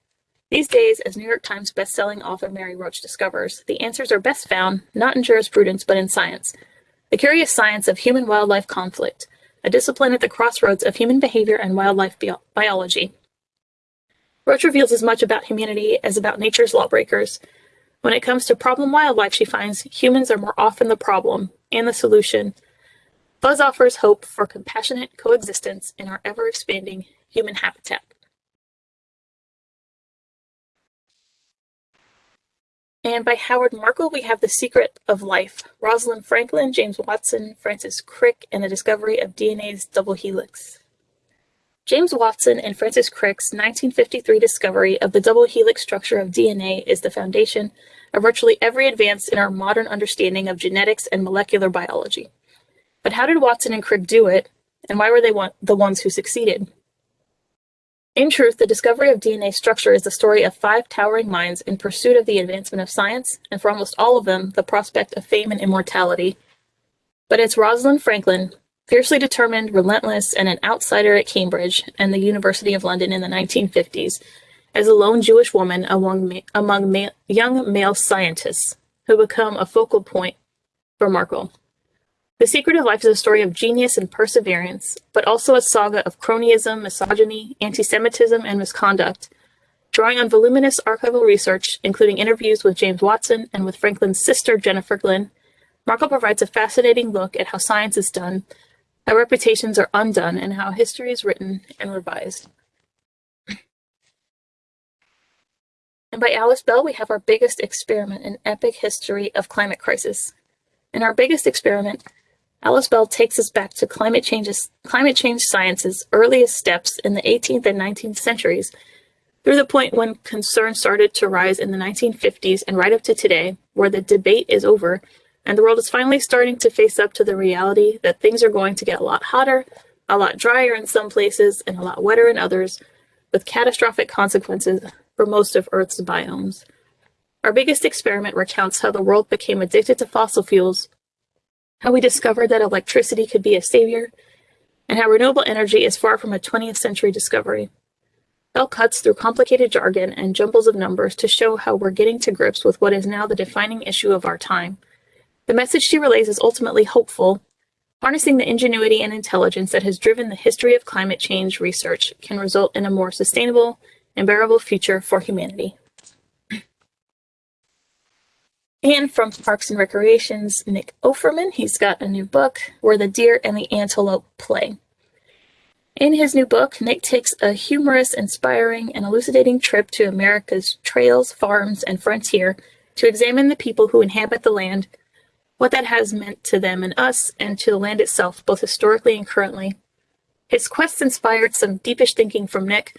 These days, as New York Times bestselling author Mary Roach discovers, the answers are best found not in jurisprudence but in science. The curious science of human wildlife conflict, a discipline at the crossroads of human behavior and wildlife bi biology. Roach reveals as much about humanity as about nature's lawbreakers. When it comes to problem wildlife, she finds humans are more often the problem and the solution. Fuzz offers hope for compassionate coexistence in our ever expanding human habitat. And by Howard Markel, we have The Secret of Life, Rosalind Franklin, James Watson, Francis Crick, and the discovery of DNA's double helix. James Watson and Francis Crick's 1953 discovery of the double helix structure of DNA is the foundation of virtually every advance in our modern understanding of genetics and molecular biology. But how did Watson and Crick do it, and why were they the ones who succeeded? In truth, the discovery of DNA structure is the story of five towering minds in pursuit of the advancement of science, and for almost all of them, the prospect of fame and immortality. But it's Rosalind Franklin, fiercely determined, relentless, and an outsider at Cambridge and the University of London in the 1950s, as a lone Jewish woman among, ma among ma young male scientists who become a focal point for Markel. The Secret of Life is a story of genius and perseverance, but also a saga of cronyism, misogyny, anti-Semitism, and misconduct. Drawing on voluminous archival research, including interviews with James Watson and with Franklin's sister, Jennifer Glynn, Markel provides a fascinating look at how science is done, how reputations are undone, and how history is written and revised. And by Alice Bell, we have our biggest experiment in epic history of climate crisis. In our biggest experiment, Alice Bell takes us back to climate, changes, climate change science's earliest steps in the 18th and 19th centuries, through the point when concern started to rise in the 1950s and right up to today, where the debate is over and the world is finally starting to face up to the reality that things are going to get a lot hotter, a lot drier in some places, and a lot wetter in others, with catastrophic consequences for most of Earth's biomes. Our biggest experiment recounts how the world became addicted to fossil fuels how we discovered that electricity could be a savior, and how renewable energy is far from a 20th century discovery. Bell cuts through complicated jargon and jumbles of numbers to show how we're getting to grips with what is now the defining issue of our time. The message she relays is ultimately hopeful. Harnessing the ingenuity and intelligence that has driven the history of climate change research can result in a more sustainable and bearable future for humanity. And from Parks and Recreations, Nick Offerman, he's got a new book, Where the Deer and the Antelope Play. In his new book, Nick takes a humorous, inspiring, and elucidating trip to America's trails, farms, and frontier to examine the people who inhabit the land, what that has meant to them and us, and to the land itself, both historically and currently. His quest inspired some deepish thinking from Nick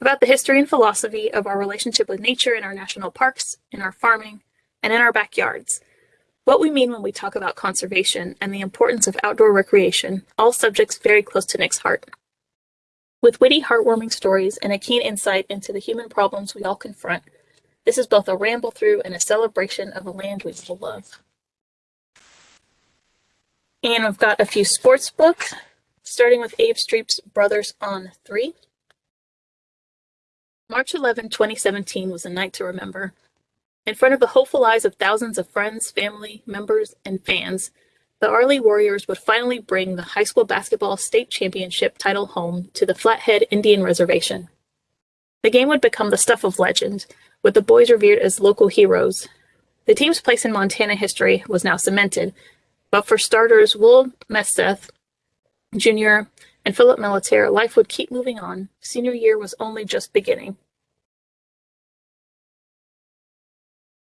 about the history and philosophy of our relationship with nature in our national parks, in our farming, and in our backyards. What we mean when we talk about conservation and the importance of outdoor recreation, all subjects very close to Nick's heart. With witty, heartwarming stories and a keen insight into the human problems we all confront, this is both a ramble through and a celebration of a land we all love. And I've got a few sports books, starting with Abe Streep's Brothers on 3. March 11, 2017 was a night to remember. In front of the hopeful eyes of thousands of friends, family, members, and fans, the Arlee Warriors would finally bring the high school basketball state championship title home to the Flathead Indian Reservation. The game would become the stuff of legend, with the boys revered as local heroes. The team's place in Montana history was now cemented, but for starters, Will Mesteth, Jr., and Philip Malatare, life would keep moving on. Senior year was only just beginning.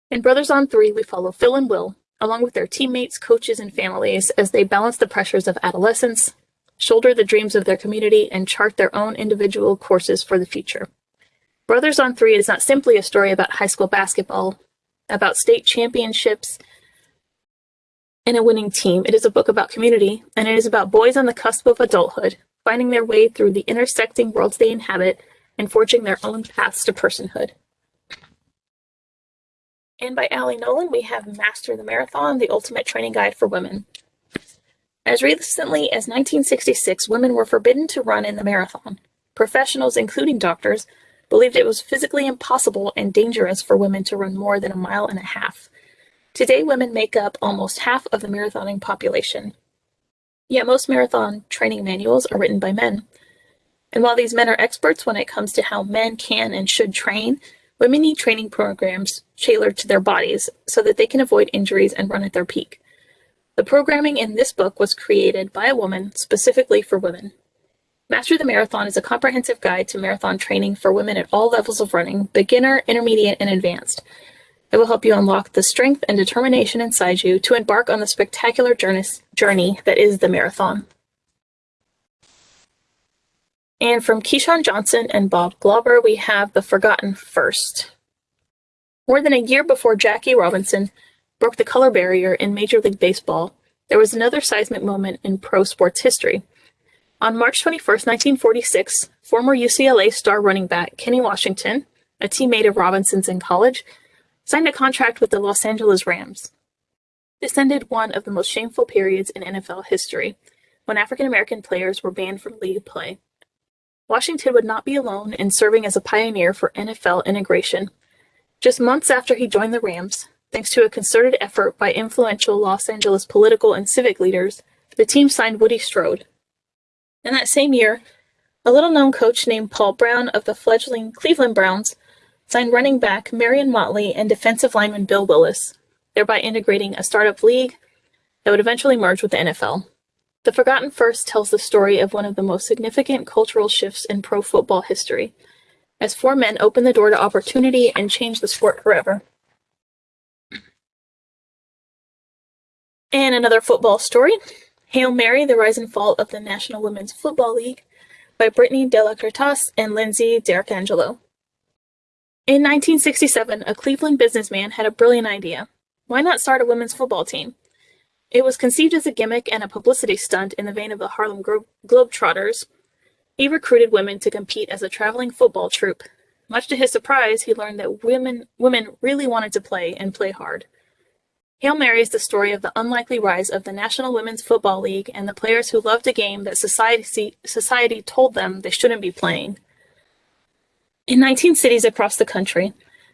In Brothers on Three, we follow Phil and Will, along with their teammates, coaches, and families, as they balance the pressures of adolescence, shoulder the dreams of their community, and chart their own individual courses for the future. Brothers on Three is not simply a story about high school basketball, about state championships, and a winning team. It is a book about community, and it is about boys on the cusp of adulthood, finding their way through the intersecting worlds they inhabit and forging their own paths to personhood. And by Ali Nolan, we have Master the Marathon, the ultimate training guide for women. As recently as 1966, women were forbidden to run in the marathon. Professionals, including doctors, believed it was physically impossible and dangerous for women to run more than a mile and a half. Today, women make up almost half of the marathoning population. Yet most marathon training manuals are written by men. And while these men are experts when it comes to how men can and should train, women need training programs tailored to their bodies so that they can avoid injuries and run at their peak. The programming in this book was created by a woman specifically for women. Master the Marathon is a comprehensive guide to marathon training for women at all levels of running, beginner, intermediate, and advanced. It will help you unlock the strength and determination inside you to embark on the spectacular journey that is the marathon. And from Keyshawn Johnson and Bob Glauber, we have The Forgotten First. More than a year before Jackie Robinson broke the color barrier in Major League Baseball, there was another seismic moment in pro sports history on March 21, 1946, former UCLA star running back Kenny Washington, a teammate of Robinson's in college, signed a contract with the Los Angeles Rams. This ended one of the most shameful periods in NFL history, when African American players were banned from league play. Washington would not be alone in serving as a pioneer for NFL integration. Just months after he joined the Rams, thanks to a concerted effort by influential Los Angeles political and civic leaders, the team signed Woody Strode, in that same year, a little known coach named Paul Brown of the fledgling Cleveland Browns signed running back Marion Motley and defensive lineman Bill Willis, thereby integrating a startup league that would eventually merge with the NFL. The Forgotten First tells the story of one of the most significant cultural shifts in pro football history, as four men opened the door to opportunity and changed the sport forever. And another football story Hail Mary, The Rise and Fall of the National Women's Football League by Britni de la Cretaz and Lindsay D'Arcangelo. In 1967, a Cleveland businessman had a brilliant idea. Why not start a women's football team? It was conceived as a gimmick and a publicity stunt in the vein of the Harlem Glo- Globetrotters. He recruited women to compete as a traveling football troupe. Much to his surprise, he learned that women women really wanted to play and play hard. Hail Mary is the story of the unlikely rise of the National Women's Football League and the players who loved a game that society, society told them they shouldn't be playing. In 19 cities across the country,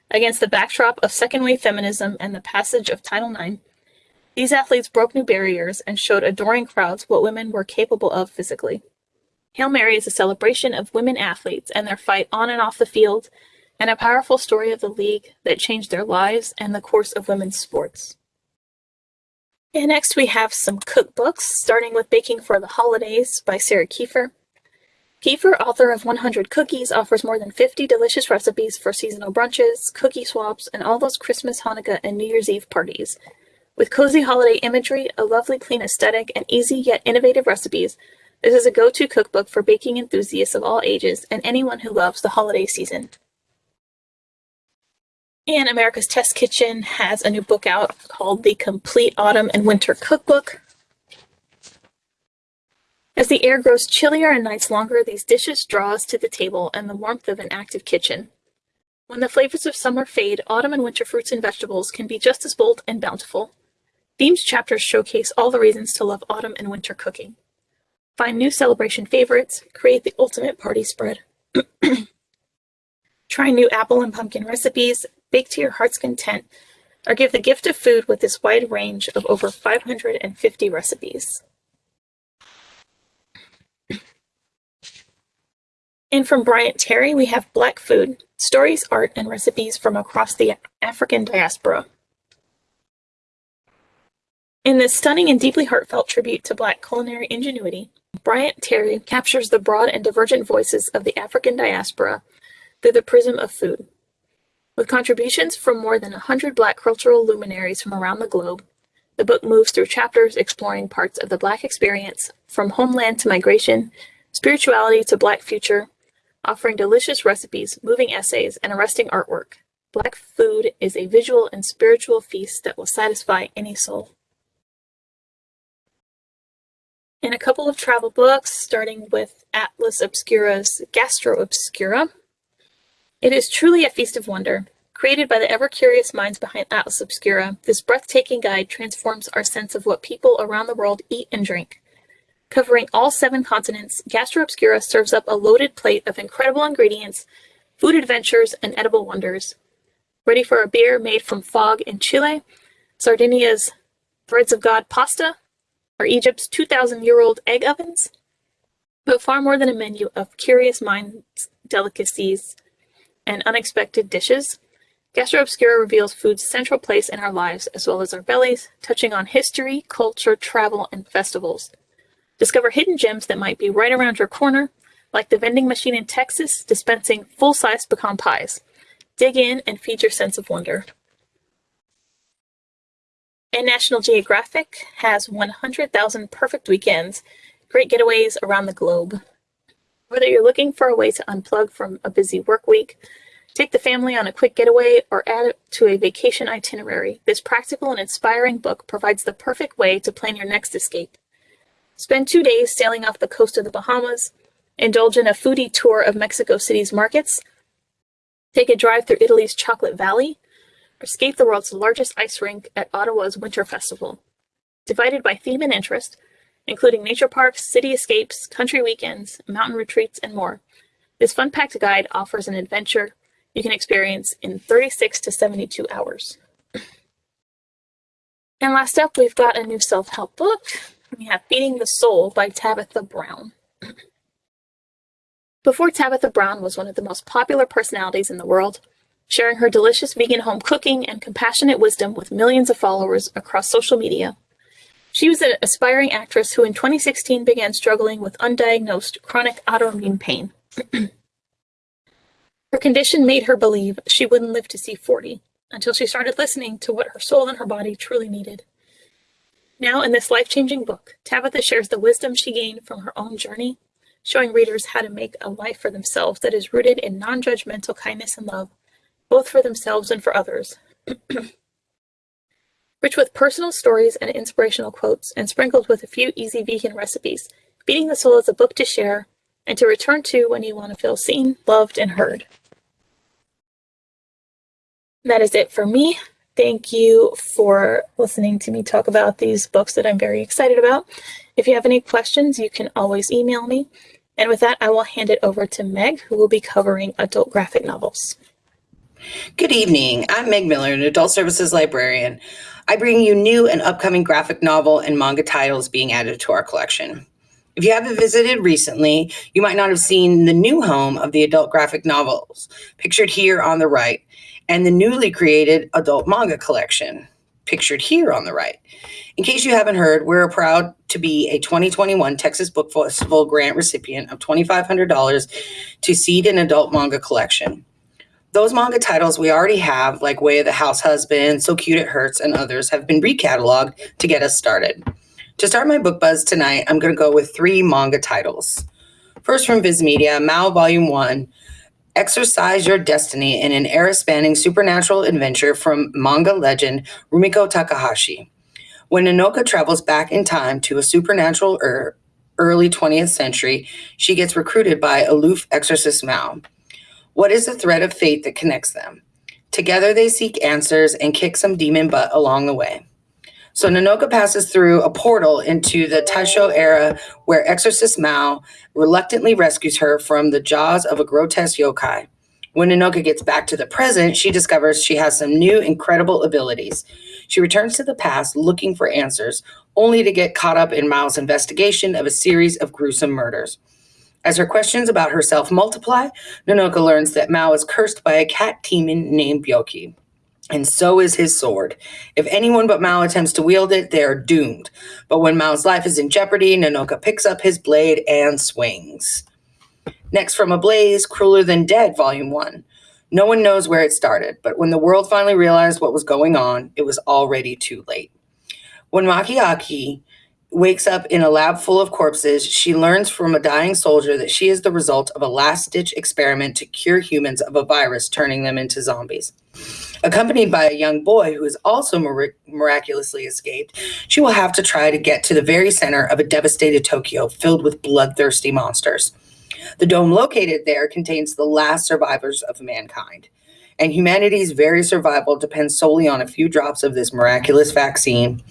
against the backdrop of second wave feminism and the passage of Title IX, these athletes broke new barriers and showed adoring crowds what women were capable of physically. Hail Mary is a celebration of women athletes and their fight on and off the field, and a powerful story of the league that changed their lives and the course of women's sports. And next we have some cookbooks, starting with Baking for the Holidays by Sarah Kieffer. Kieffer, author of 100 Cookies, offers more than 50 delicious recipes for seasonal brunches, cookie swaps, and all those Christmas, Hanukkah, and New Year's Eve parties. With cozy holiday imagery, a lovely clean aesthetic, and easy yet innovative recipes, this is a go-to cookbook for baking enthusiasts of all ages and anyone who loves the holiday season. And America's Test Kitchen has a new book out called The Complete Autumn and Winter Cookbook. As the air grows chillier and nights longer, these dishes draw us to the table and the warmth of an active kitchen. When the flavors of summer fade, autumn and winter fruits and vegetables can be just as bold and bountiful. Themes chapters showcase all the reasons to love autumn and winter cooking. Find new celebration favorites, create the ultimate party spread. (clears throat) Try new apple and pumpkin recipes, bake to your heart's content, or give the gift of food with this wide range of over 550 recipes. And from Bryant Terry, we have Black Food, Stories, Art, and Recipes from Across the African Diaspora. In this stunning and deeply heartfelt tribute to Black culinary ingenuity, Bryant Terry captures the broad and divergent voices of the African diaspora through the prism of food. With contributions from more than 100 Black cultural luminaries from around the globe, the book moves through chapters exploring parts of the Black experience, from homeland to migration, spirituality to Black future, offering delicious recipes, moving essays, and arresting artwork. Black food is a visual and spiritual feast that will satisfy any soul. In a couple of travel books, starting with Atlas Obscura's Gastro Obscura, it is truly a feast of wonder. Created by the ever-curious minds behind Atlas Obscura, this breathtaking guide transforms our sense of what people around the world eat and drink. Covering all seven continents, Gastro Obscura serves up a loaded plate of incredible ingredients, food adventures, and edible wonders. Ready for a beer made from fog in Chile, Sardinia's Threads of God pasta, or Egypt's 2,000-year-old egg ovens? But far more than a menu of curious minds, delicacies, and unexpected dishes, Gastro Obscura reveals food's central place in our lives as well as our bellies, touching on history, culture, travel, and festivals. Discover hidden gems that might be right around your corner, like the vending machine in Texas dispensing full-size pecan pies. Dig in and feed your sense of wonder. And National Geographic has 100,000 perfect weekends, great getaways around the globe. Whether you're looking for a way to unplug from a busy work week, take the family on a quick getaway, or add it to a vacation itinerary, this practical and inspiring book provides the perfect way to plan your next escape. Spend two days sailing off the coast of the Bahamas, indulge in a foodie tour of Mexico City's markets, take a drive through Italy's Chocolate Valley, or skate the world's largest ice rink at Ottawa's Winter Festival. Divided by theme and interest, including nature parks, city escapes, country weekends, mountain retreats, and more, this fun-packed guide offers an adventure you can experience in 36 to 72 hours. (clears throat) And last up, we've got a new self-help book. We have Feeding the Soul by Tabitha Brown. (clears throat) Before Tabitha Brown was one of the most popular personalities in the world, sharing her delicious vegan home cooking and compassionate wisdom with millions of followers across social media. She was an aspiring actress who in 2016 began struggling with undiagnosed chronic autoimmune pain. (clears throat) Her condition made her believe she wouldn't live to see 40 until she started listening to what her soul and her body truly needed. Now, in this life-changing book, Tabitha shares the wisdom she gained from her own journey, showing readers how to make a life for themselves that is rooted in non-judgmental kindness and love, both for themselves and for others. (clears throat) Rich with personal stories and inspirational quotes, and sprinkled with a few easy vegan recipes, Feeding the Soul is a book to share and to return to when you want to feel seen, loved, and heard. That is it for me. Thank you for listening to me talk about these books that I'm very excited about. If you have any questions, you can always email me. And with that, I will hand it over to Meg, who will be covering adult graphic novels. Good evening. I'm Meg Miller, an adult services librarian. I bring you new and upcoming graphic novel and manga titles being added to our collection. If you haven't visited recently, you might not have seen the new home of the adult graphic novels, pictured here on the right, and the newly created adult manga collection, pictured here on the right. In case you haven't heard, we're proud to be a 2021 Texas Book Festival grant recipient of $2,500 to seed an adult manga collection. Those manga titles we already have, like Way of the House Husband, So Cute It Hurts, and others, have been recatalogued to get us started. To start my book buzz tonight, I'm going to go with three manga titles. First from Viz Media, Mao Volume 1, Exercise Your Destiny in an era-spanning supernatural adventure from manga legend Rumiko Takahashi. When Nanoka travels back in time to a supernatural er early 20th century, she gets recruited by aloof exorcist Mao. What is the thread of fate that connects them? Together they seek answers and kick some demon butt along the way. So Nanoka passes through a portal into the Taisho era where Exorcist Mao reluctantly rescues her from the jaws of a grotesque yokai. When Nanoka gets back to the present, she discovers she has some new incredible abilities. She returns to the past looking for answers, only to get caught up in Mao's investigation of a series of gruesome murders. As her questions about herself multiply, Nanoka learns that Mao is cursed by a cat demon named Byoki. And so is his sword. If anyone but Mao attempts to wield it, they are doomed. But when Mao's life is in jeopardy, Nanoka picks up his blade and swings. Next from Ablaze, Crueler Than Dead, Volume 1. No one knows where it started, but when the world finally realized what was going on, it was already too late. When Makiaki wakes up in a lab full of corpses, she learns from a dying soldier that she is the result of a last ditch experiment to cure humans of a virus, turning them into zombies. Accompanied by a young boy who has also mir- miraculously escaped, she will have to try to get to the very center of a devastated Tokyo filled with bloodthirsty monsters. The dome located there contains the last survivors of mankind. And humanity's very survival depends solely on a few drops of this miraculous vaccine.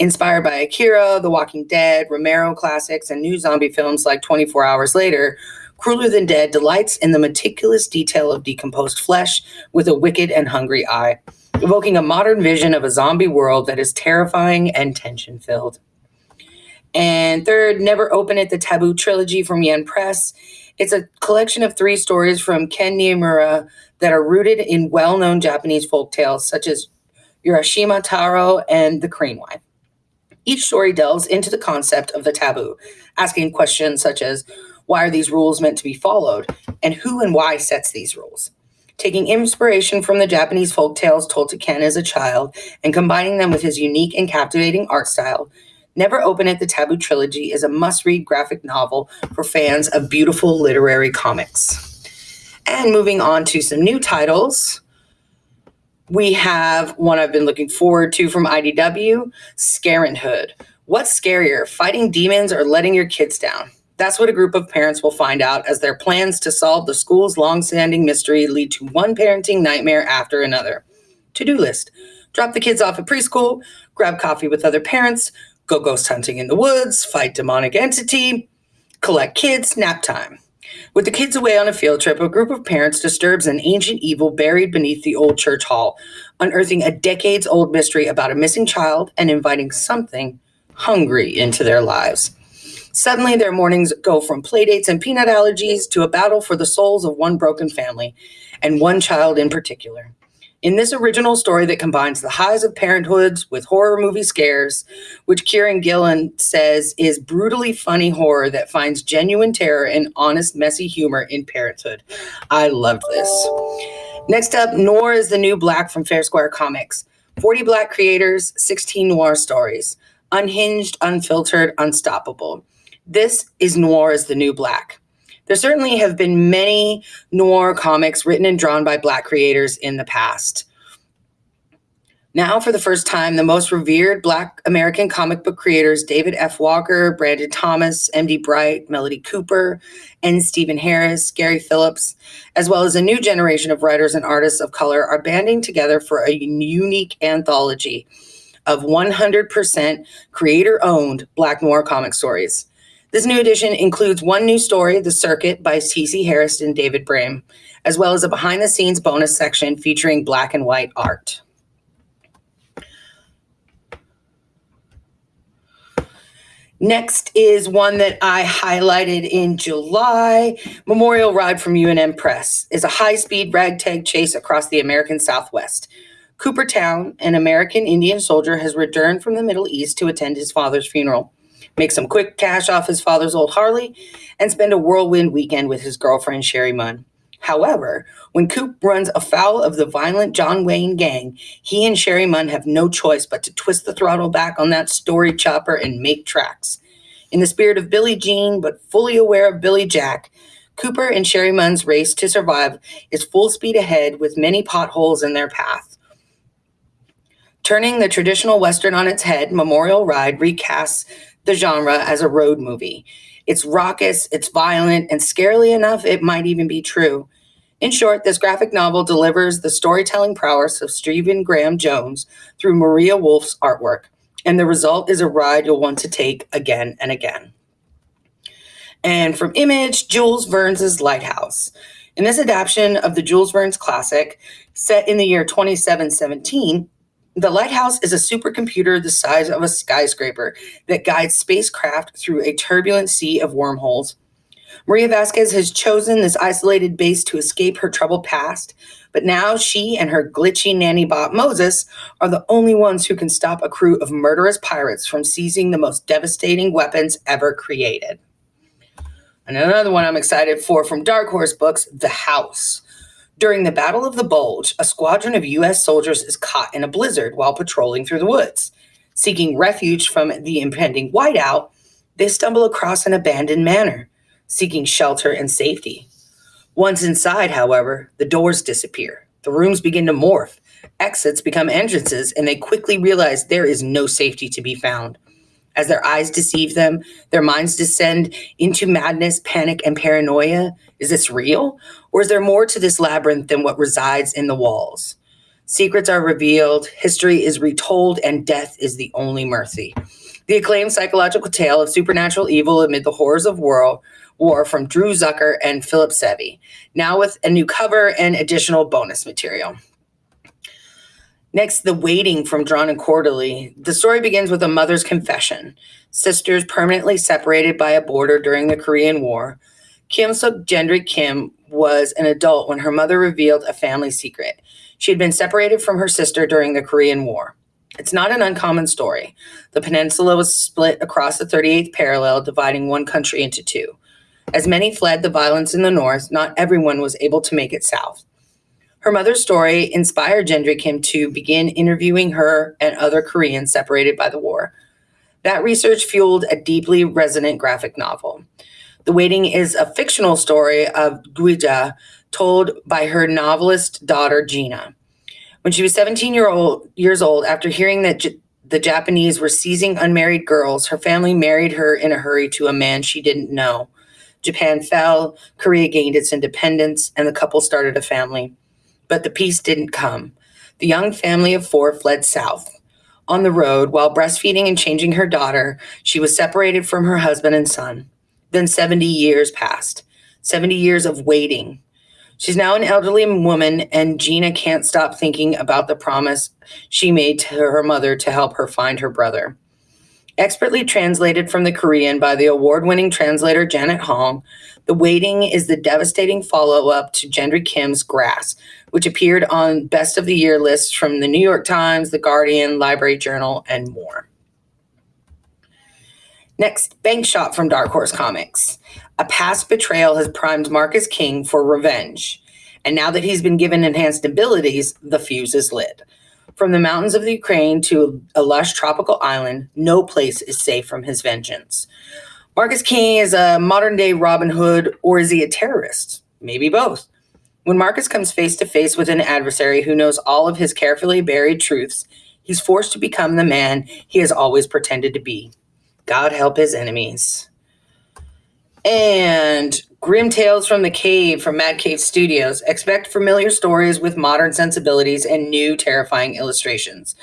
Inspired by Akira, The Walking Dead, Romero classics, and new zombie films like 24 Hours Later, Crueler Than Dead delights in the meticulous detail of decomposed flesh with a wicked and hungry eye, evoking a modern vision of a zombie world that is terrifying and tension filled. And third, Never Open It, the Taboo trilogy from Yen Press. It's a collection of three stories from Ken Niimura that are rooted in well known Japanese folk tales such as Urashima Taro and The Crane Wife. Each story delves into the concept of the taboo, asking questions such as why are these rules meant to be followed, and who and why sets these rules. Taking inspiration from the Japanese folk tales told to Ken as a child and combining them with his unique and captivating art style, Never Open It, the Taboo Trilogy is a must read graphic novel for fans of beautiful literary comics. And moving on to some new titles, we have one I've been looking forward to from IDW Scarenthood. What's scarier, fighting demons or letting your kids down? That's what a group of parents will find out as their plans to solve the school's long-standing mystery lead to one parenting nightmare after another. To-do list. Drop the kids off at preschool, grab coffee with other parents, go ghost hunting in the woods, fight demonic entity, collect kids, nap time. With the kids away on a field trip, a group of parents disturbs an ancient evil buried beneath the old church hall, unearthing a decades old mystery about a missing child and inviting something hungry into their lives. Suddenly, their mornings go from playdates and peanut allergies to a battle for the souls of one broken family, and one child in particular. In this original story that combines the highs of parenthood with horror movie scares, which Kieron Gillen says is brutally funny horror that finds genuine terror and honest, messy humor in parenthood. I love this. Next up, Noir is the new black from Fair Square Comics. 40 black creators, 16 noir stories. Unhinged, unfiltered, unstoppable. This is Noir is the new black. There certainly have been many noir comics written and drawn by Black creators in the past. Now, for the first time, the most revered Black American comic book creators, David F. Walker, Brandon Thomas, M.D. Bright, Melody Cooper, and Stephen Harris, Gary Phillips, as well as a new generation of writers and artists of color, are banding together for a unique anthology of 100% creator owned Black noir comic stories. This new edition includes one new story, The Circuit by T.C. Harris and David Bram, as well as a behind the scenes bonus section featuring black and white art. Next is one that I highlighted in July. Memorial Ride from UNM Press is a high speed ragtag chase across the American Southwest. Coopertown, an American Indian soldier, has returned from the Middle East to attend his father's funeral make some quick cash off his father's old Harley, and spend a whirlwind weekend with his girlfriend, Sherry Munn. However, when Coop runs afoul of the violent John Wayne gang, he and Sherry Munn have no choice but to twist the throttle back on that story chopper and make tracks. In the spirit of Billy Jean, but fully aware of Billy Jack, Cooper and Sherry Munn's race to survive is full speed ahead with many potholes in their path. Turning the traditional Western on its head, Memorial Ride recasts the genre as a road movie. It's raucous, it's violent, and scarily enough, it might even be true. In short, this graphic novel delivers the storytelling prowess of Stephen Graham Jones through Maria Wolf's artwork, and the result is a ride you'll want to take again and again. And from Image, Jules Verne's Lighthouse. In this adaptation of the Jules Verne's classic, set in the year 2717, the lighthouse is a supercomputer the size of a skyscraper that guides spacecraft through a turbulent sea of wormholes. Maria Vasquez has chosen this isolated base to escape her troubled past, but now she and her glitchy nanny bot Moses are the only ones who can stop a crew of murderous pirates from seizing the most devastating weapons ever created. And another one I'm excited for from Dark Horse Books, The House. During the Battle of the Bulge, a squadron of U.S. soldiers is caught in a blizzard while patrolling through the woods. Seeking refuge from the impending whiteout, they stumble across an abandoned manor, seeking shelter and safety. Once inside, however, the doors disappear. The rooms begin to morph. Exits become entrances, and they quickly realize there is no safety to be found. As their eyes deceive them, their minds descend into madness, panic, and paranoia. Is this real? Or is there more to this labyrinth than what resides in the walls? Secrets are revealed, history is retold, and death is the only mercy. The acclaimed psychological tale of supernatural evil amid the horrors of war, war from Drew Zucker and Philip Sevy, now with a new cover and additional bonus material. Next, The Waiting from Drawn and Quarterly. The story begins with a mother's confession. Sisters permanently separated by a border during the Korean War. Keum Suk Gendry Kim was an adult when her mother revealed a family secret. She had been separated from her sister during the Korean War. It's not an uncommon story. The peninsula was split across the 38th parallel, dividing one country into two. As many fled the violence in the north, not everyone was able to make it south. Her mother's story inspired Gendry Kim to begin interviewing her and other Koreans separated by the war. That research fueled a deeply resonant graphic novel. The Waiting is a fictional story of Guija told by her novelist daughter Gina. When she was 17 year old, years old, after hearing that J- the Japanese were seizing unmarried girls, her family married her in a hurry to a man she didn't know. Japan fell, Korea gained its independence, and the couple started a family. But the peace didn't come. The young family of four fled south. On the road, while breastfeeding and changing her daughter, she was separated from her husband and son. Then 70 years passed, 70 years of waiting. She's now an elderly woman, and Gina can't stop thinking about the promise she made to her mother to help her find her brother. Expertly translated from the Korean by the award winning translator Janet Hong, The Waiting is the devastating follow up to Gendry Kim's Grass, which appeared on Best of the Year lists from the New York Times, The Guardian, Library Journal, and more. Next, Bank Shot from Dark Horse Comics. A past betrayal has primed Marcus King for revenge. And now that he's been given enhanced abilities, the fuse is lit. From the mountains of the Ukraine to a lush tropical island, no place is safe from his vengeance. Marcus King is a modern day Robin Hood, or is he a terrorist? Maybe both. When Marcus comes face to face with an adversary who knows all of his carefully buried truths, he's forced to become the man he has always pretended to be. God help his enemies. And Grim Tales from the Cave from Mad Cave Studios. Expect familiar stories with modern sensibilities and new terrifying illustrations.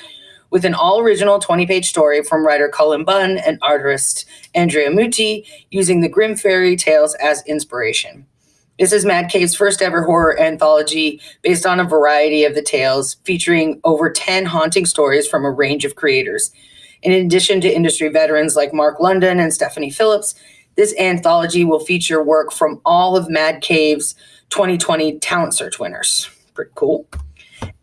With an all original 20 page story from writer Cullen Bunn and artist Andrea Mutti, using the Grimm Fairy Tales as inspiration. This is Mad Cave's first ever horror anthology based on a variety of the tales, featuring over 10 haunting stories from a range of creators. In addition to industry veterans like Mark London and Stephanie Phillips, this anthology will feature work from all of Mad Cave's 2020 Talent Search winners. Pretty cool.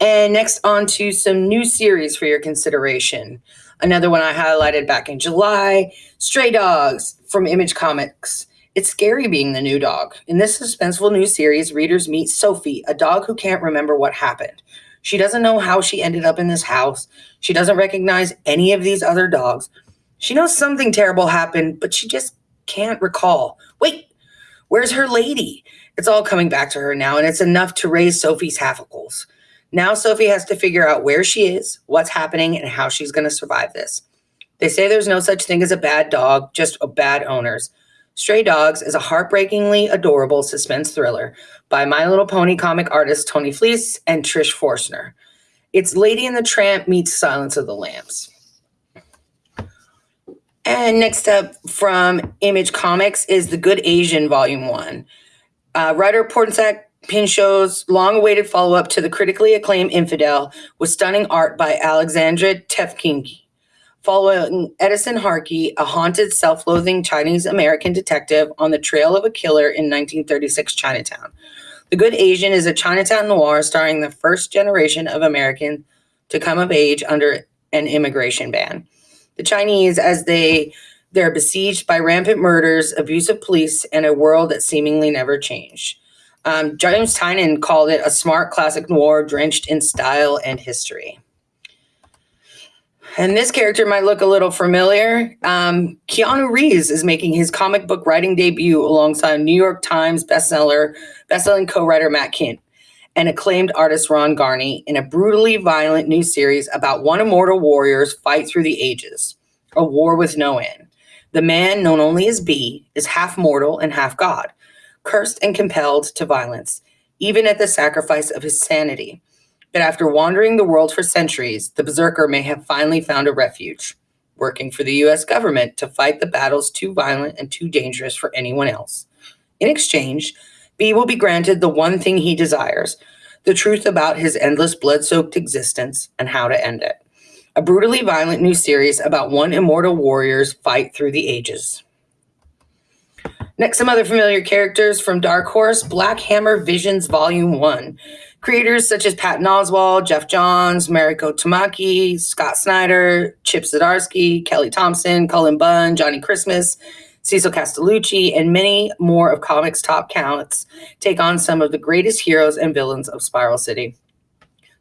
And next, on to some new series for your consideration. Another one I highlighted back in July Stray Dogs from Image Comics. It's scary being the new dog. In this suspenseful new series, readers meet Sophie, a dog who can't remember what happened. She doesn't know how she ended up in this house. She doesn't recognize any of these other dogs. She knows something terrible happened, but she just can't recall. Wait, where's her lady? It's all coming back to her now, and it's enough to raise Sophie's hackles. Now Sophie has to figure out where she is, what's happening, and how she's going to survive this. They say there's no such thing as a bad dog, just bad owners. Stray Dogs is a heartbreakingly adorable suspense thriller by My Little Pony comic artist Tony Fleecs and Trish Forstner. It's Lady and the Tramp meets Silence of the Lambs. And next up from Image Comics is The Good Asian Volume 1. Uh, writer Pornsak Pichetshote's long awaited follow up to the critically acclaimed Infidel with stunning art by Alexandre Tefenkgi. following Edison Harkey, a haunted, self loathing Chinese American detective on the trail of a killer in 1936 Chinatown. The Good Asian is a Chinatown noir starring the first generation of Americans to come of age under an immigration ban. The Chinese, as they they're besieged by rampant murders, abusive police, and a world that seemingly never changed. Um, James Tynion called it a smart classic noir drenched in style and history. And this character might look a little familiar. Um, Keanu Reeves is making his comic book writing debut alongside New York Times bestseller, bestselling co-writer Matt Kindt and acclaimed artist Ron Garney in a brutally violent new series about one immortal warrior's fight through the ages, a war with no end. The man, known only as B, is half mortal and half god, cursed and compelled to violence, even at the sacrifice of his sanity. But after wandering the world for centuries, the berserker may have finally found a refuge, working for the US government to fight the battles too violent and too dangerous for anyone else. In exchange, B will be granted the one thing he desires the truth about his endless blood soaked existence and how to end it. A brutally violent new series about one immortal warrior's fight through the ages. Next, some other familiar characters from Dark Horse Black Hammer Visions Volume 1. Creators such as Patton Oswalt, Geoff Johns, Mariko Tamaki, Scott Snyder, Chip Zdarsky, Kelly Thompson, Cullen Bunn, Johnny Christmas, Cecil Castellucci, and many more of comics' top counts take on some of the greatest heroes and villains of Spiral City.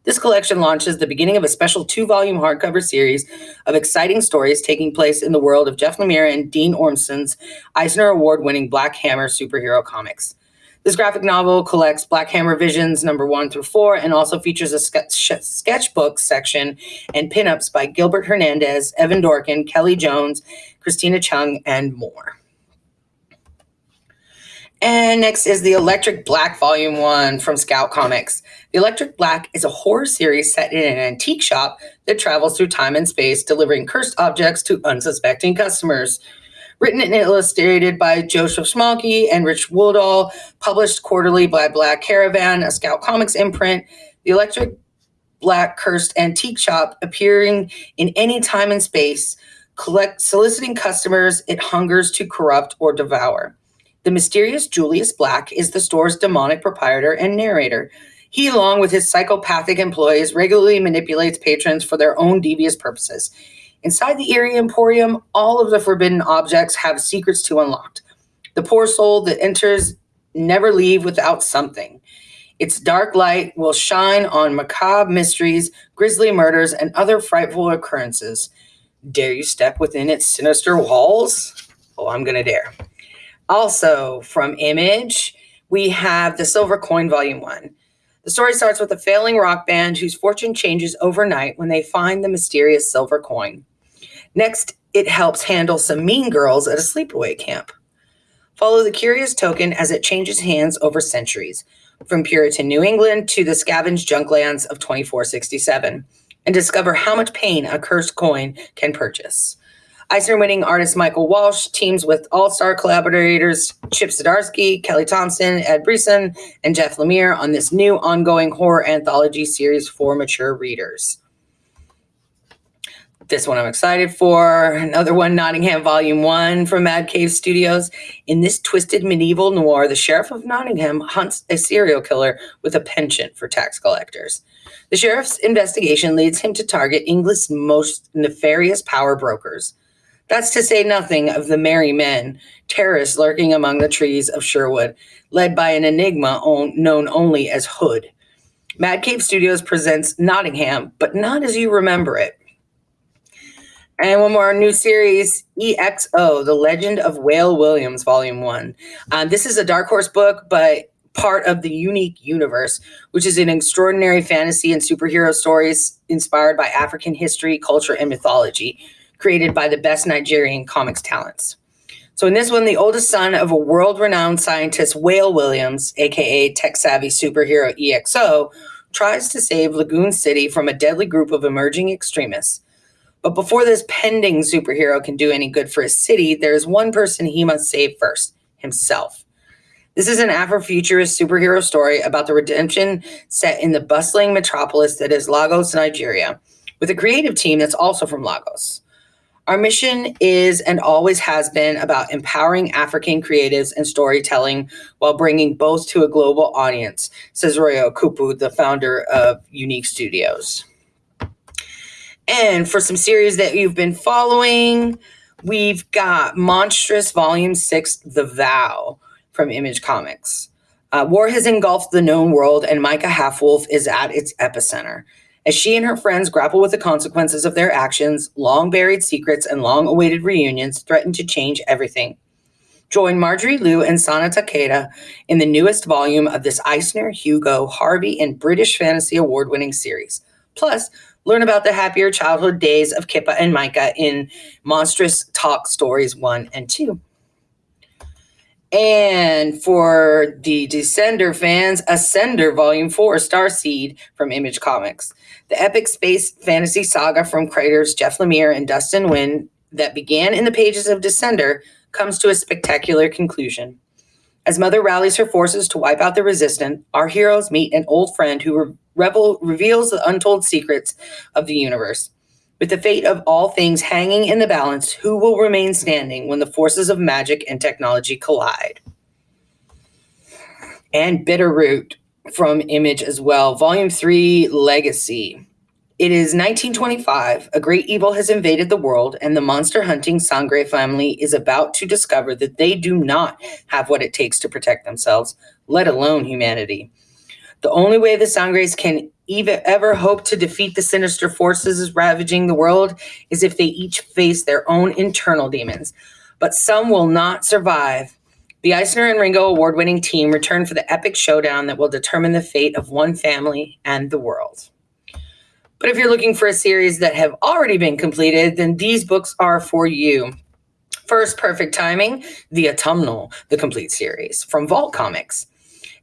This collection launches the beginning of a special two volume hardcover series of exciting stories taking place in the world of Jeff Lemire and Dean Ormston's Eisner Award winning Black Hammer superhero comics. This graphic novel collects Black Hammer Visions number one through four and also features a sketch, sketchbook section and pinups by Gilbert Hernandez, Evan Dorkin, Kelly Jones, Christina Chung, and more. And next is the Electric Black Volume 1 from Scout Comics. The Electric Black is a horror series set in an antique shop that travels through time and space, delivering cursed objects to unsuspecting customers. Written and illustrated by Joseph Schmalke and Rich Woodall, published quarterly by Black Caravan, a Scout Comics imprint. The Electric Black Cursed Antique Shop, appearing in any time and space, collect soliciting customers it hungers to corrupt or devour. The mysterious Julius Black is the store's demonic proprietor and narrator. He, along with his psychopathic employees, regularly manipulates patrons for their own devious purposes. Inside the eerie emporium, all of the forbidden objects have secrets to unlock. The poor soul that enters never leave without something. Its dark light will shine on macabre mysteries, grisly murders, and other frightful occurrences. Dare you step within its sinister walls? Oh, I'm going to dare. Also, from Image, we have The Silver Coin Volume 1. The story starts with a failing rock band whose fortune changes overnight when they find the mysterious silver coin. Next, it helps handle some mean girls at a sleepaway camp. Follow the curious token as it changes hands over centuries, from Puritan New England to the scavenged junklands of 2467, and discover how much pain a cursed coin can purchase. Eisner winning artist Michael Walsh teams with all star collaborators Chip Zdarsky, Kelly Thompson, Ed Brisson, and Jeff Lemire on this new ongoing horror anthology series for mature readers. This one I'm excited for. Another one, Nottingham Volume 1 from Mad Cave Studios. In this twisted medieval noir, the Sheriff of Nottingham hunts a serial killer with a penchant for tax collectors. The sheriff's investigation leads him to target England's most nefarious power brokers. That's to say nothing of the merry men, terrorists lurking among the trees of Sherwood, led by an enigma known only as Hood. Mad Cave Studios presents Nottingham, but not as you remember it. And one more new series, EXO, The Legend of Wale Williams, Volume 1. Um, this is a Dark Horse book, but part of the unique universe, which is an extraordinary fantasy and superhero stories inspired by African history, culture, and mythology created by the best Nigerian comics talents. So in this one, the oldest son of a world-renowned scientist, Wale Williams, aka tech-savvy superhero EXO, tries to save Lagoon City from a deadly group of emerging extremists. But before this pending superhero can do any good for his city, there is one person he must save first, himself. This is an Afrofuturist superhero story about the redemption set in the bustling metropolis that is Lagos, Nigeria, with a creative team that's also from Lagos. Our mission is and always has been about empowering African creatives and storytelling while bringing both to a global audience, says Roye Okupe, the founder of YouNeek Studios. And for some series that you've been following, we've got Monstrous Volume 6, The Vow from Image Comics. Uh, war has engulfed the known world, and Maika Halfwolf is at its epicenter. As she and her friends grapple with the consequences of their actions, long buried secrets and long awaited reunions threaten to change everything. Join Marjorie Liu and Sana Takeda in the newest volume of this Eisner, Hugo, Harvey, and British Fantasy Award winning series. Plus, learn about the happier childhood days of Kippa and Maika in Monstrous Talk Stories 1 and 2. And for the Descender fans, Ascender Volume 4, Starseed from Image Comics. The epic space fantasy saga from creators Jeff Lemire and Dustin Nguyen that began in the pages of Descender comes to a spectacular conclusion. As Mother rallies her forces to wipe out the resistant, our heroes meet an old friend who revel- reveals the untold secrets of the universe. With the fate of all things hanging in the balance, who will remain standing when the forces of magic and technology collide? And Bitterroot from Image as well, Volume 3 Legacy. It is 1925. A great evil has invaded the world, and the monster hunting Sangre family is about to discover that they do not have what it takes to protect themselves, let alone humanity. The only way the Sangres can even ever hope to defeat the sinister forces ravaging the world is if they each face their own internal demons. But some will not survive. The Eisner and Ringo award winning team return for the epic showdown that will determine the fate of one family and the world. But if you're looking for a series that have already been completed, then these books are for you. First, Perfect Timing, The Autumnal, the complete series from Vault Comics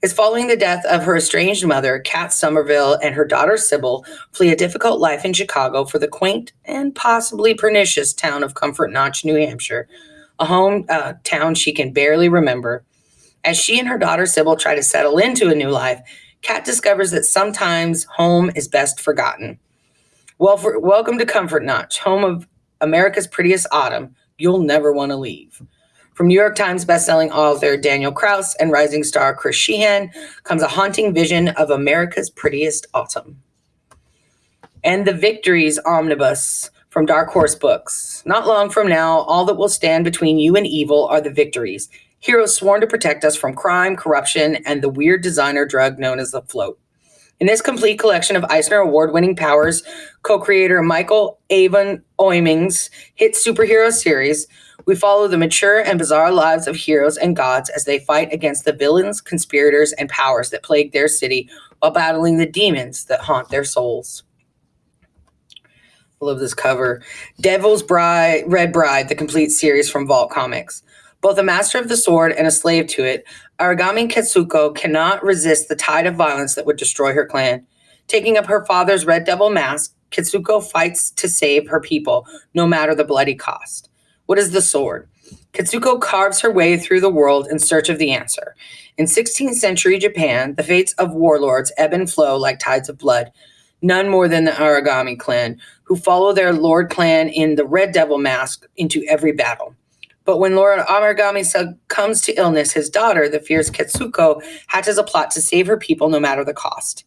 is following the death of her estranged mother, Kat Somerville, and her daughter Sybil flee a difficult life in Chicago for the quaint and possibly pernicious town of Comfort Notch, New Hampshire, a home uh, town she can barely remember. As she and her daughter Sybil try to settle into a new life, Kat discovers that sometimes home is best forgotten. Well, for, welcome to Comfort Notch, home of America's prettiest autumn. You'll never want to leave. From New York Times bestselling author Daniel Kraus and rising star Chris Shehan comes a haunting vision of America's prettiest autumn. And the Victories Omnibus from Dark Horse Books. Not long from now, all that will stand between you and evil are the victories. Heroes sworn to protect us from crime, corruption, and the weird designer drug known as the float. In this complete collection of Eisner Award winning powers, co creator Michael Avon Oeming's hit superhero series we follow the mature and bizarre lives of heroes and gods as they fight against the villains, conspirators, and powers that plague their city while battling the demons that haunt their souls. I love this cover. Devil's Bride, Red Bride, the complete series from Vault Comics. Both a master of the sword and a slave to it, Aragami Ketsuko cannot resist the tide of violence that would destroy her clan. Taking up her father's red devil mask, Ketsuko fights to save her people, no matter the bloody cost. What is the sword? Katsuko carves her way through the world in search of the answer. In 16th century Japan, the fates of warlords ebb and flow like tides of blood. None more than the Aragami clan, who follow their lord clan in the Red Devil mask into every battle. But when Lord Aragami succumbs to illness, his daughter, the fierce Katsuko, hatches a plot to save her people no matter the cost.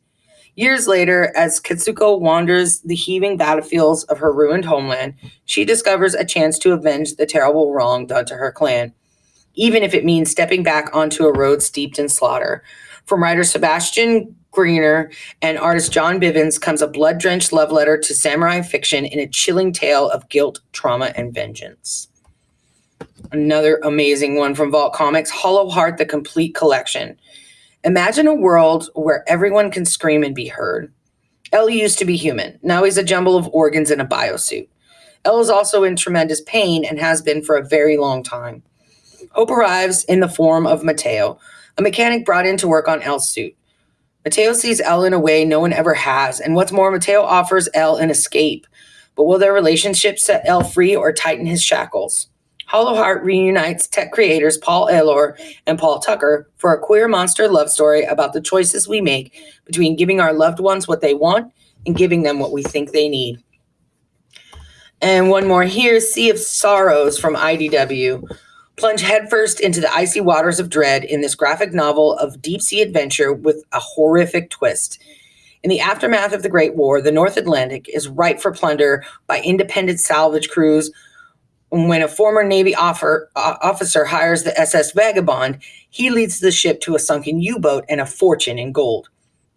Years later, as Katsuko wanders the heaving battlefields of her ruined homeland, she discovers a chance to avenge the terrible wrong done to her clan, even if it means stepping back onto a road steeped in slaughter. From writer Sebastian Girner and artist John Bivens comes a blood drenched love letter to samurai fiction in a chilling tale of guilt, trauma, and vengeance. Another amazing one from Vault Comics Hollow Heart, the complete collection. Imagine a world where everyone can scream and be heard. El used to be human. Now he's a jumble of organs in a biosuit. El is also in tremendous pain and has been for a very long time. Hope arrives in the form of Mateo, a mechanic brought in to work on El's suit. Mateo sees El in a way no one ever has, and what's more, Mateo offers El an escape. But will their relationship set El free or tighten his shackles? Hollow Heart reunites tech creators Paul Allor and Paul Tucker for a queer monster love story about the choices we make between giving our loved ones what they want and giving them what we think they need. And one more here Sea of Sorrows from IDW. Plunge headfirst into the icy waters of dread in this graphic novel of deep sea adventure with a horrific twist. In the aftermath of the Great War, the North Atlantic is ripe for plunder by independent salvage crews. When a former Navy offer, uh, officer hires the SS Vagabond, he leads the ship to a sunken U boat and a fortune in gold.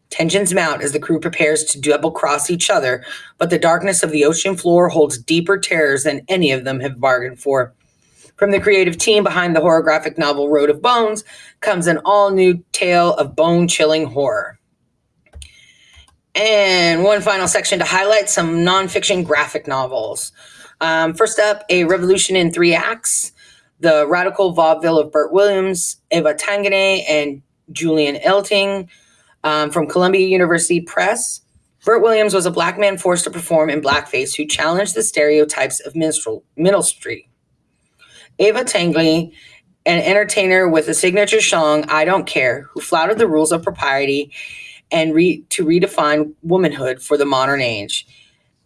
Tensions mount as the crew prepares to double cross each other, but the darkness of the ocean floor holds deeper terrors than any of them have bargained for. From the creative team behind the horror graphic novel Road of Bones comes an all new tale of bone chilling horror. And one final section to highlight some nonfiction graphic novels. Um, first up, A Revolution in Three Acts, The Radical Vaudeville of Bert Williams, Eva Tanguay, and Julian Eltinge um, from Columbia University Press. Bert Williams was a black man forced to perform in blackface who challenged the stereotypes of minstrel, minstrelsy. Eva Tanguay, an entertainer with a signature song, I Don't Care, who flouted the rules of propriety and re- to redefine womanhood for the modern age.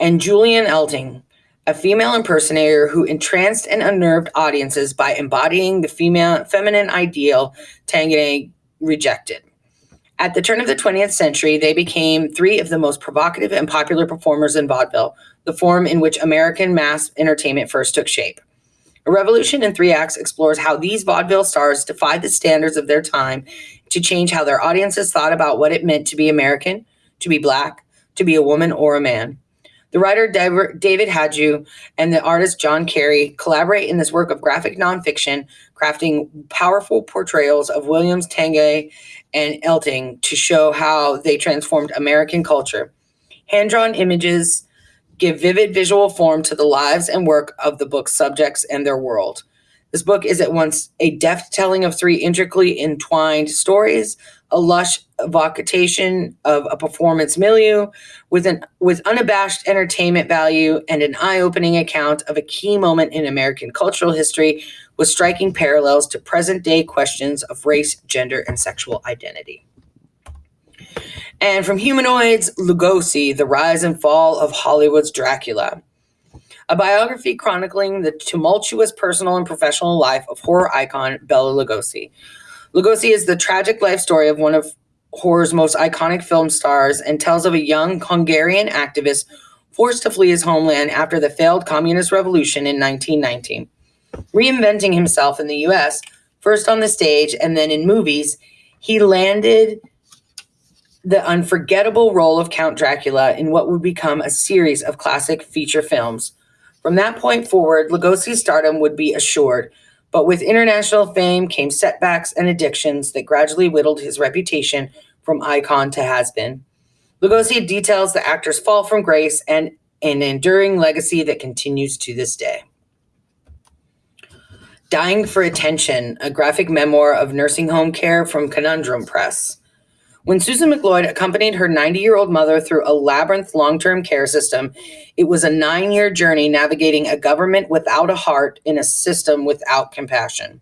And Julian Eltinge, a female impersonator who entranced and unnerved audiences by embodying the female feminine ideal Tanguay rejected. At the turn of the 20th century, they became three of the most provocative and popular performers in vaudeville, the form in which American mass entertainment first took shape. A Revolution in Three Acts explores how these vaudeville stars defied the standards of their time to change how their audiences thought about what it meant to be American, to be Black, to be a woman or a man. The writer David Hajdu and the artist John Carey collaborate in this work of graphic nonfiction, crafting powerful portrayals of Williams, Tanguay, and Eltinge to show how they transformed American culture. Hand drawn images give vivid visual form to the lives and work of the book's subjects and their world. This book is at once a deft telling of three intricately entwined stories, a lush evocation of a performance milieu, with an with unabashed entertainment value and an eye-opening account of a key moment in American cultural history with striking parallels to present-day questions of race, gender, and sexual identity. And from humanoids, Lugosi, the rise and fall of Hollywood's Dracula a biography chronicling the tumultuous personal and professional life of horror icon Bela Lugosi. Lugosi is the tragic life story of one of horror's most iconic film stars and tells of a young Hungarian activist forced to flee his homeland after the failed communist revolution in 1919. Reinventing himself in the US, first on the stage and then in movies, he landed the unforgettable role of Count Dracula in what would become a series of classic feature films. From that point forward, Lugosi's stardom would be assured, but with international fame came setbacks and addictions that gradually whittled his reputation from icon to has-been. Lugosi details the actor's fall from grace and an enduring legacy that continues to this day. Dying for Attention, a graphic memoir of nursing home care from Conundrum Press. When Susan McLeod accompanied her 90 year old mother through a labyrinth long term care system, it was a nine year journey navigating a government without a heart in a system without compassion.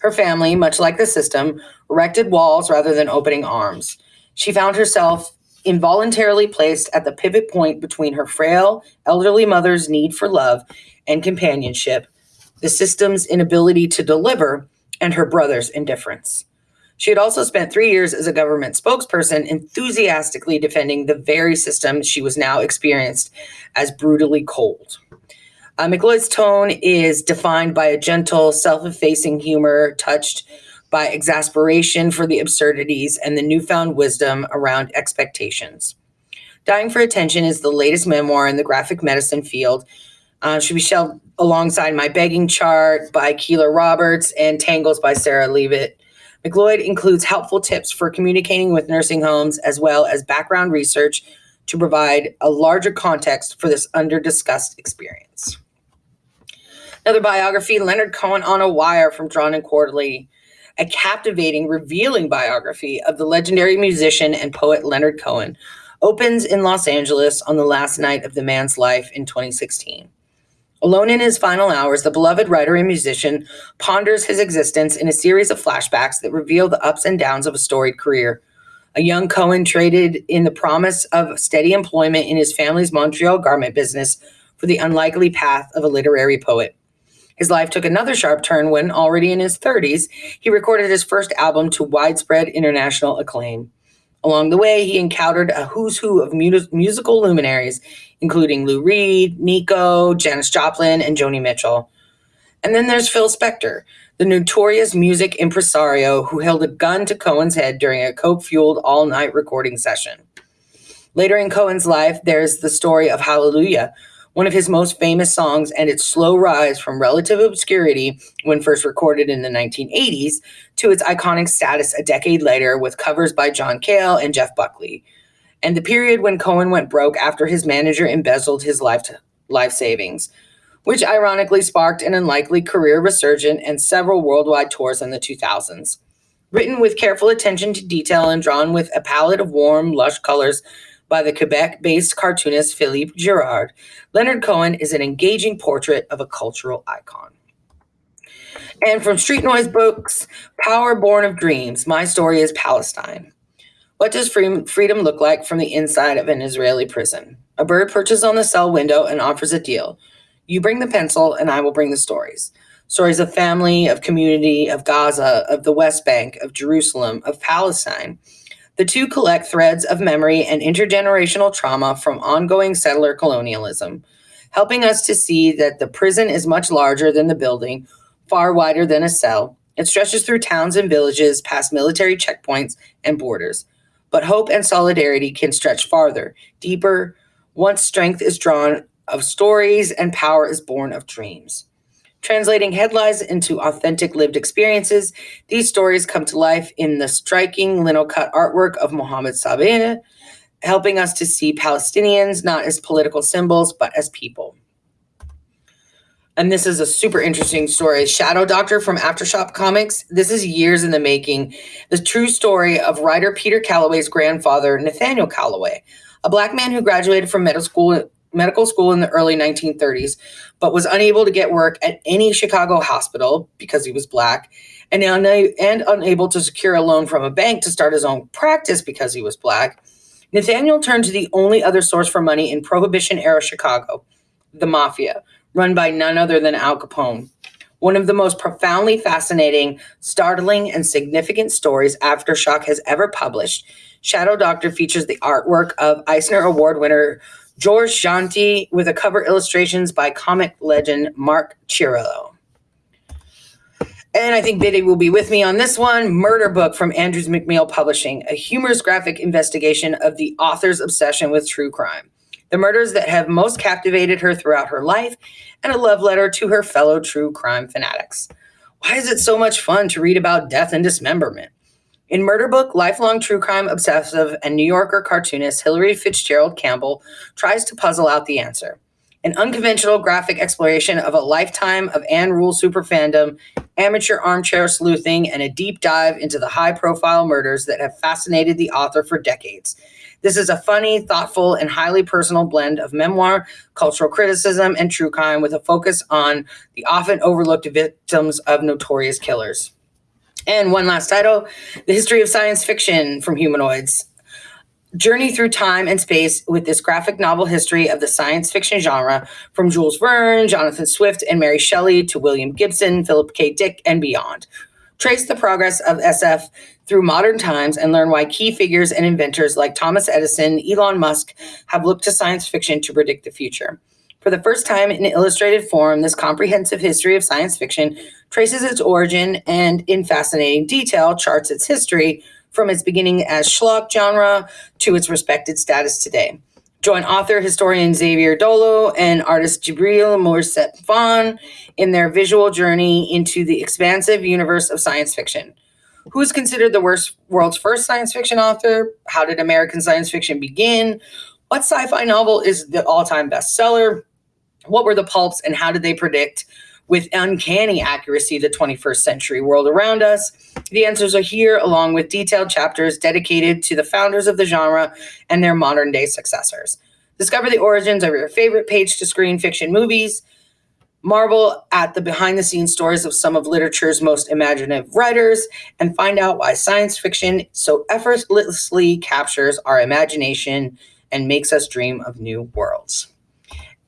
Her family, much like the system, erected walls rather than opening arms. She found herself involuntarily placed at the pivot point between her frail, elderly mother's need for love and companionship, the system's inability to deliver, and her brother's indifference. She had also spent three years as a government spokesperson, enthusiastically defending the very system she was now experienced as brutally cold. Uh, McLeod's tone is defined by a gentle, self effacing humor touched by exasperation for the absurdities and the newfound wisdom around expectations. Dying for Attention is the latest memoir in the graphic medicine field. Uh, should be shelved alongside My Begging Chart by Keiler Roberts and Tangles by Sarah Leavitt. McLeod includes helpful tips for communicating with nursing homes as well as background research to provide a larger context for this under-discussed experience. Another biography, Leonard Cohen on a Wire from Drawn and Quarterly, a captivating, revealing biography of the legendary musician and poet Leonard Cohen, opens in Los Angeles on the last night of the man's life in 2016. Alone in his final hours, the beloved writer and musician ponders his existence in a series of flashbacks that reveal the ups and downs of a storied career. A young Cohen traded in the promise of steady employment in his family's Montreal garment business for the unlikely path of a literary poet. His life took another sharp turn when, already in his 30s, he recorded his first album to widespread international acclaim. Along the way, he encountered a who's who of mu- musical luminaries, including Lou Reed, Nico, Janis Joplin, and Joni Mitchell. And then there's Phil Spector, the notorious music impresario who held a gun to Cohen's head during a coke fueled all night recording session. Later in Cohen's life, there's the story of Hallelujah, one of his most famous songs, and its slow rise from relative obscurity when first recorded in the 1980s to its iconic status a decade later with covers by John Cale and Jeff Buckley, and the period when Cohen went broke after his manager embezzled his life, life savings, which ironically sparked an unlikely career resurgence and several worldwide tours in the 2000s. Written with careful attention to detail and drawn with a palette of warm, lush colors by the Quebec based cartoonist Philippe Girard, Leonard Cohen is an engaging portrait of a cultural icon. And from Street Noise Books, Power Born of Dreams, my story is Palestine. What does freedom look like from the inside of an Israeli prison? A bird perches on the cell window and offers a deal. You bring the pencil, and I will bring the stories. Stories of family, of community, of Gaza, of the West Bank, of Jerusalem, of Palestine. The two collect threads of memory and intergenerational trauma from ongoing settler colonialism, helping us to see that the prison is much larger than the building, far wider than a cell. It stretches through towns and villages, past military checkpoints and borders. But hope and solidarity can stretch farther, deeper, once strength is drawn of stories and power is born of dreams. Translating headlines into authentic lived experiences, these stories come to life in the striking lino cut artwork of Mohammed Sabeh, helping us to see Palestinians not as political symbols, but as people. And this is a super interesting story. Shadow Doctor from Aftershock Comics. This is years in the making. The true story of writer Peter Calloway's grandfather, Nathaniel Calloway, a black man who graduated from medical school medical school in the early 1930s, but was unable to get work at any Chicago hospital because he was black, and, una- and unable to secure a loan from a bank to start his own practice because he was black. Nathaniel turned to the only other source for money in Prohibition era Chicago, the Mafia, run by none other than Al Capone. One of the most profoundly fascinating, startling, and significant stories Aftershock has ever published. Shadow Doctor features the artwork of Eisner Award winner George Jeanty with a cover illustrations by comic legend Mark Chiarello. And I think Biddy will be with me on this one. Murder Book from Andrews McMeel Publishing, a humorous graphic investigation of the author's obsession with true crime, the murders that have most captivated her throughout her life, and a love letter to her fellow true crime fanatics. Why is it so much fun to read about death and dismemberment? In Murder Book, lifelong true crime obsessive and New Yorker cartoonist Hilary Fitzgerald Campbell tries to puzzle out the answer. An unconventional graphic exploration of a lifetime of Ann Rule super fandom, amateur armchair sleuthing, and a deep dive into the high profile murders that have fascinated the author for decades. This is a funny, thoughtful, and highly personal blend of memoir, cultural criticism, and true crime with a focus on the often overlooked victims of notorious killers. And one last title The History of Science Fiction from Humanoids. Journey through time and space with this graphic novel history of the science fiction genre from Jules Verne, Jonathan Swift, and Mary Shelley to William Gibson, Philip K. Dick, and beyond. Trace the progress of SF through modern times and learn why key figures and inventors like Thomas Edison, Elon Musk have looked to science fiction to predict the future. For the first time in illustrated form, this comprehensive history of science fiction traces its origin and, in fascinating detail, charts its history from its beginning as schlock genre to its respected status today. Join author historian Xavier Dollo and artist Djibril Morissette-Phan in their visual journey into the expansive universe of science fiction. Who is considered the worst, world's first science fiction author? How did American science fiction begin? What sci fi novel is the all time bestseller? What were the pulps and how did they predict with uncanny accuracy the 21st century world around us? The answers are here, along with detailed chapters dedicated to the founders of the genre and their modern day successors. Discover the origins of your favorite page to screen fiction movies. Marvel at the behind the scenes stories of some of literature's most imaginative writers and find out why science fiction so effortlessly captures our imagination and makes us dream of new worlds.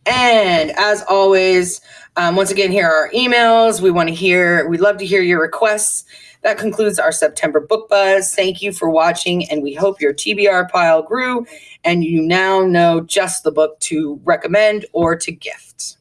And as always, um, once again, here are our emails. We want to hear, we'd love to hear your requests. That concludes our September book buzz. Thank you for watching, and we hope your TBR pile grew and you now know just the book to recommend or to gift.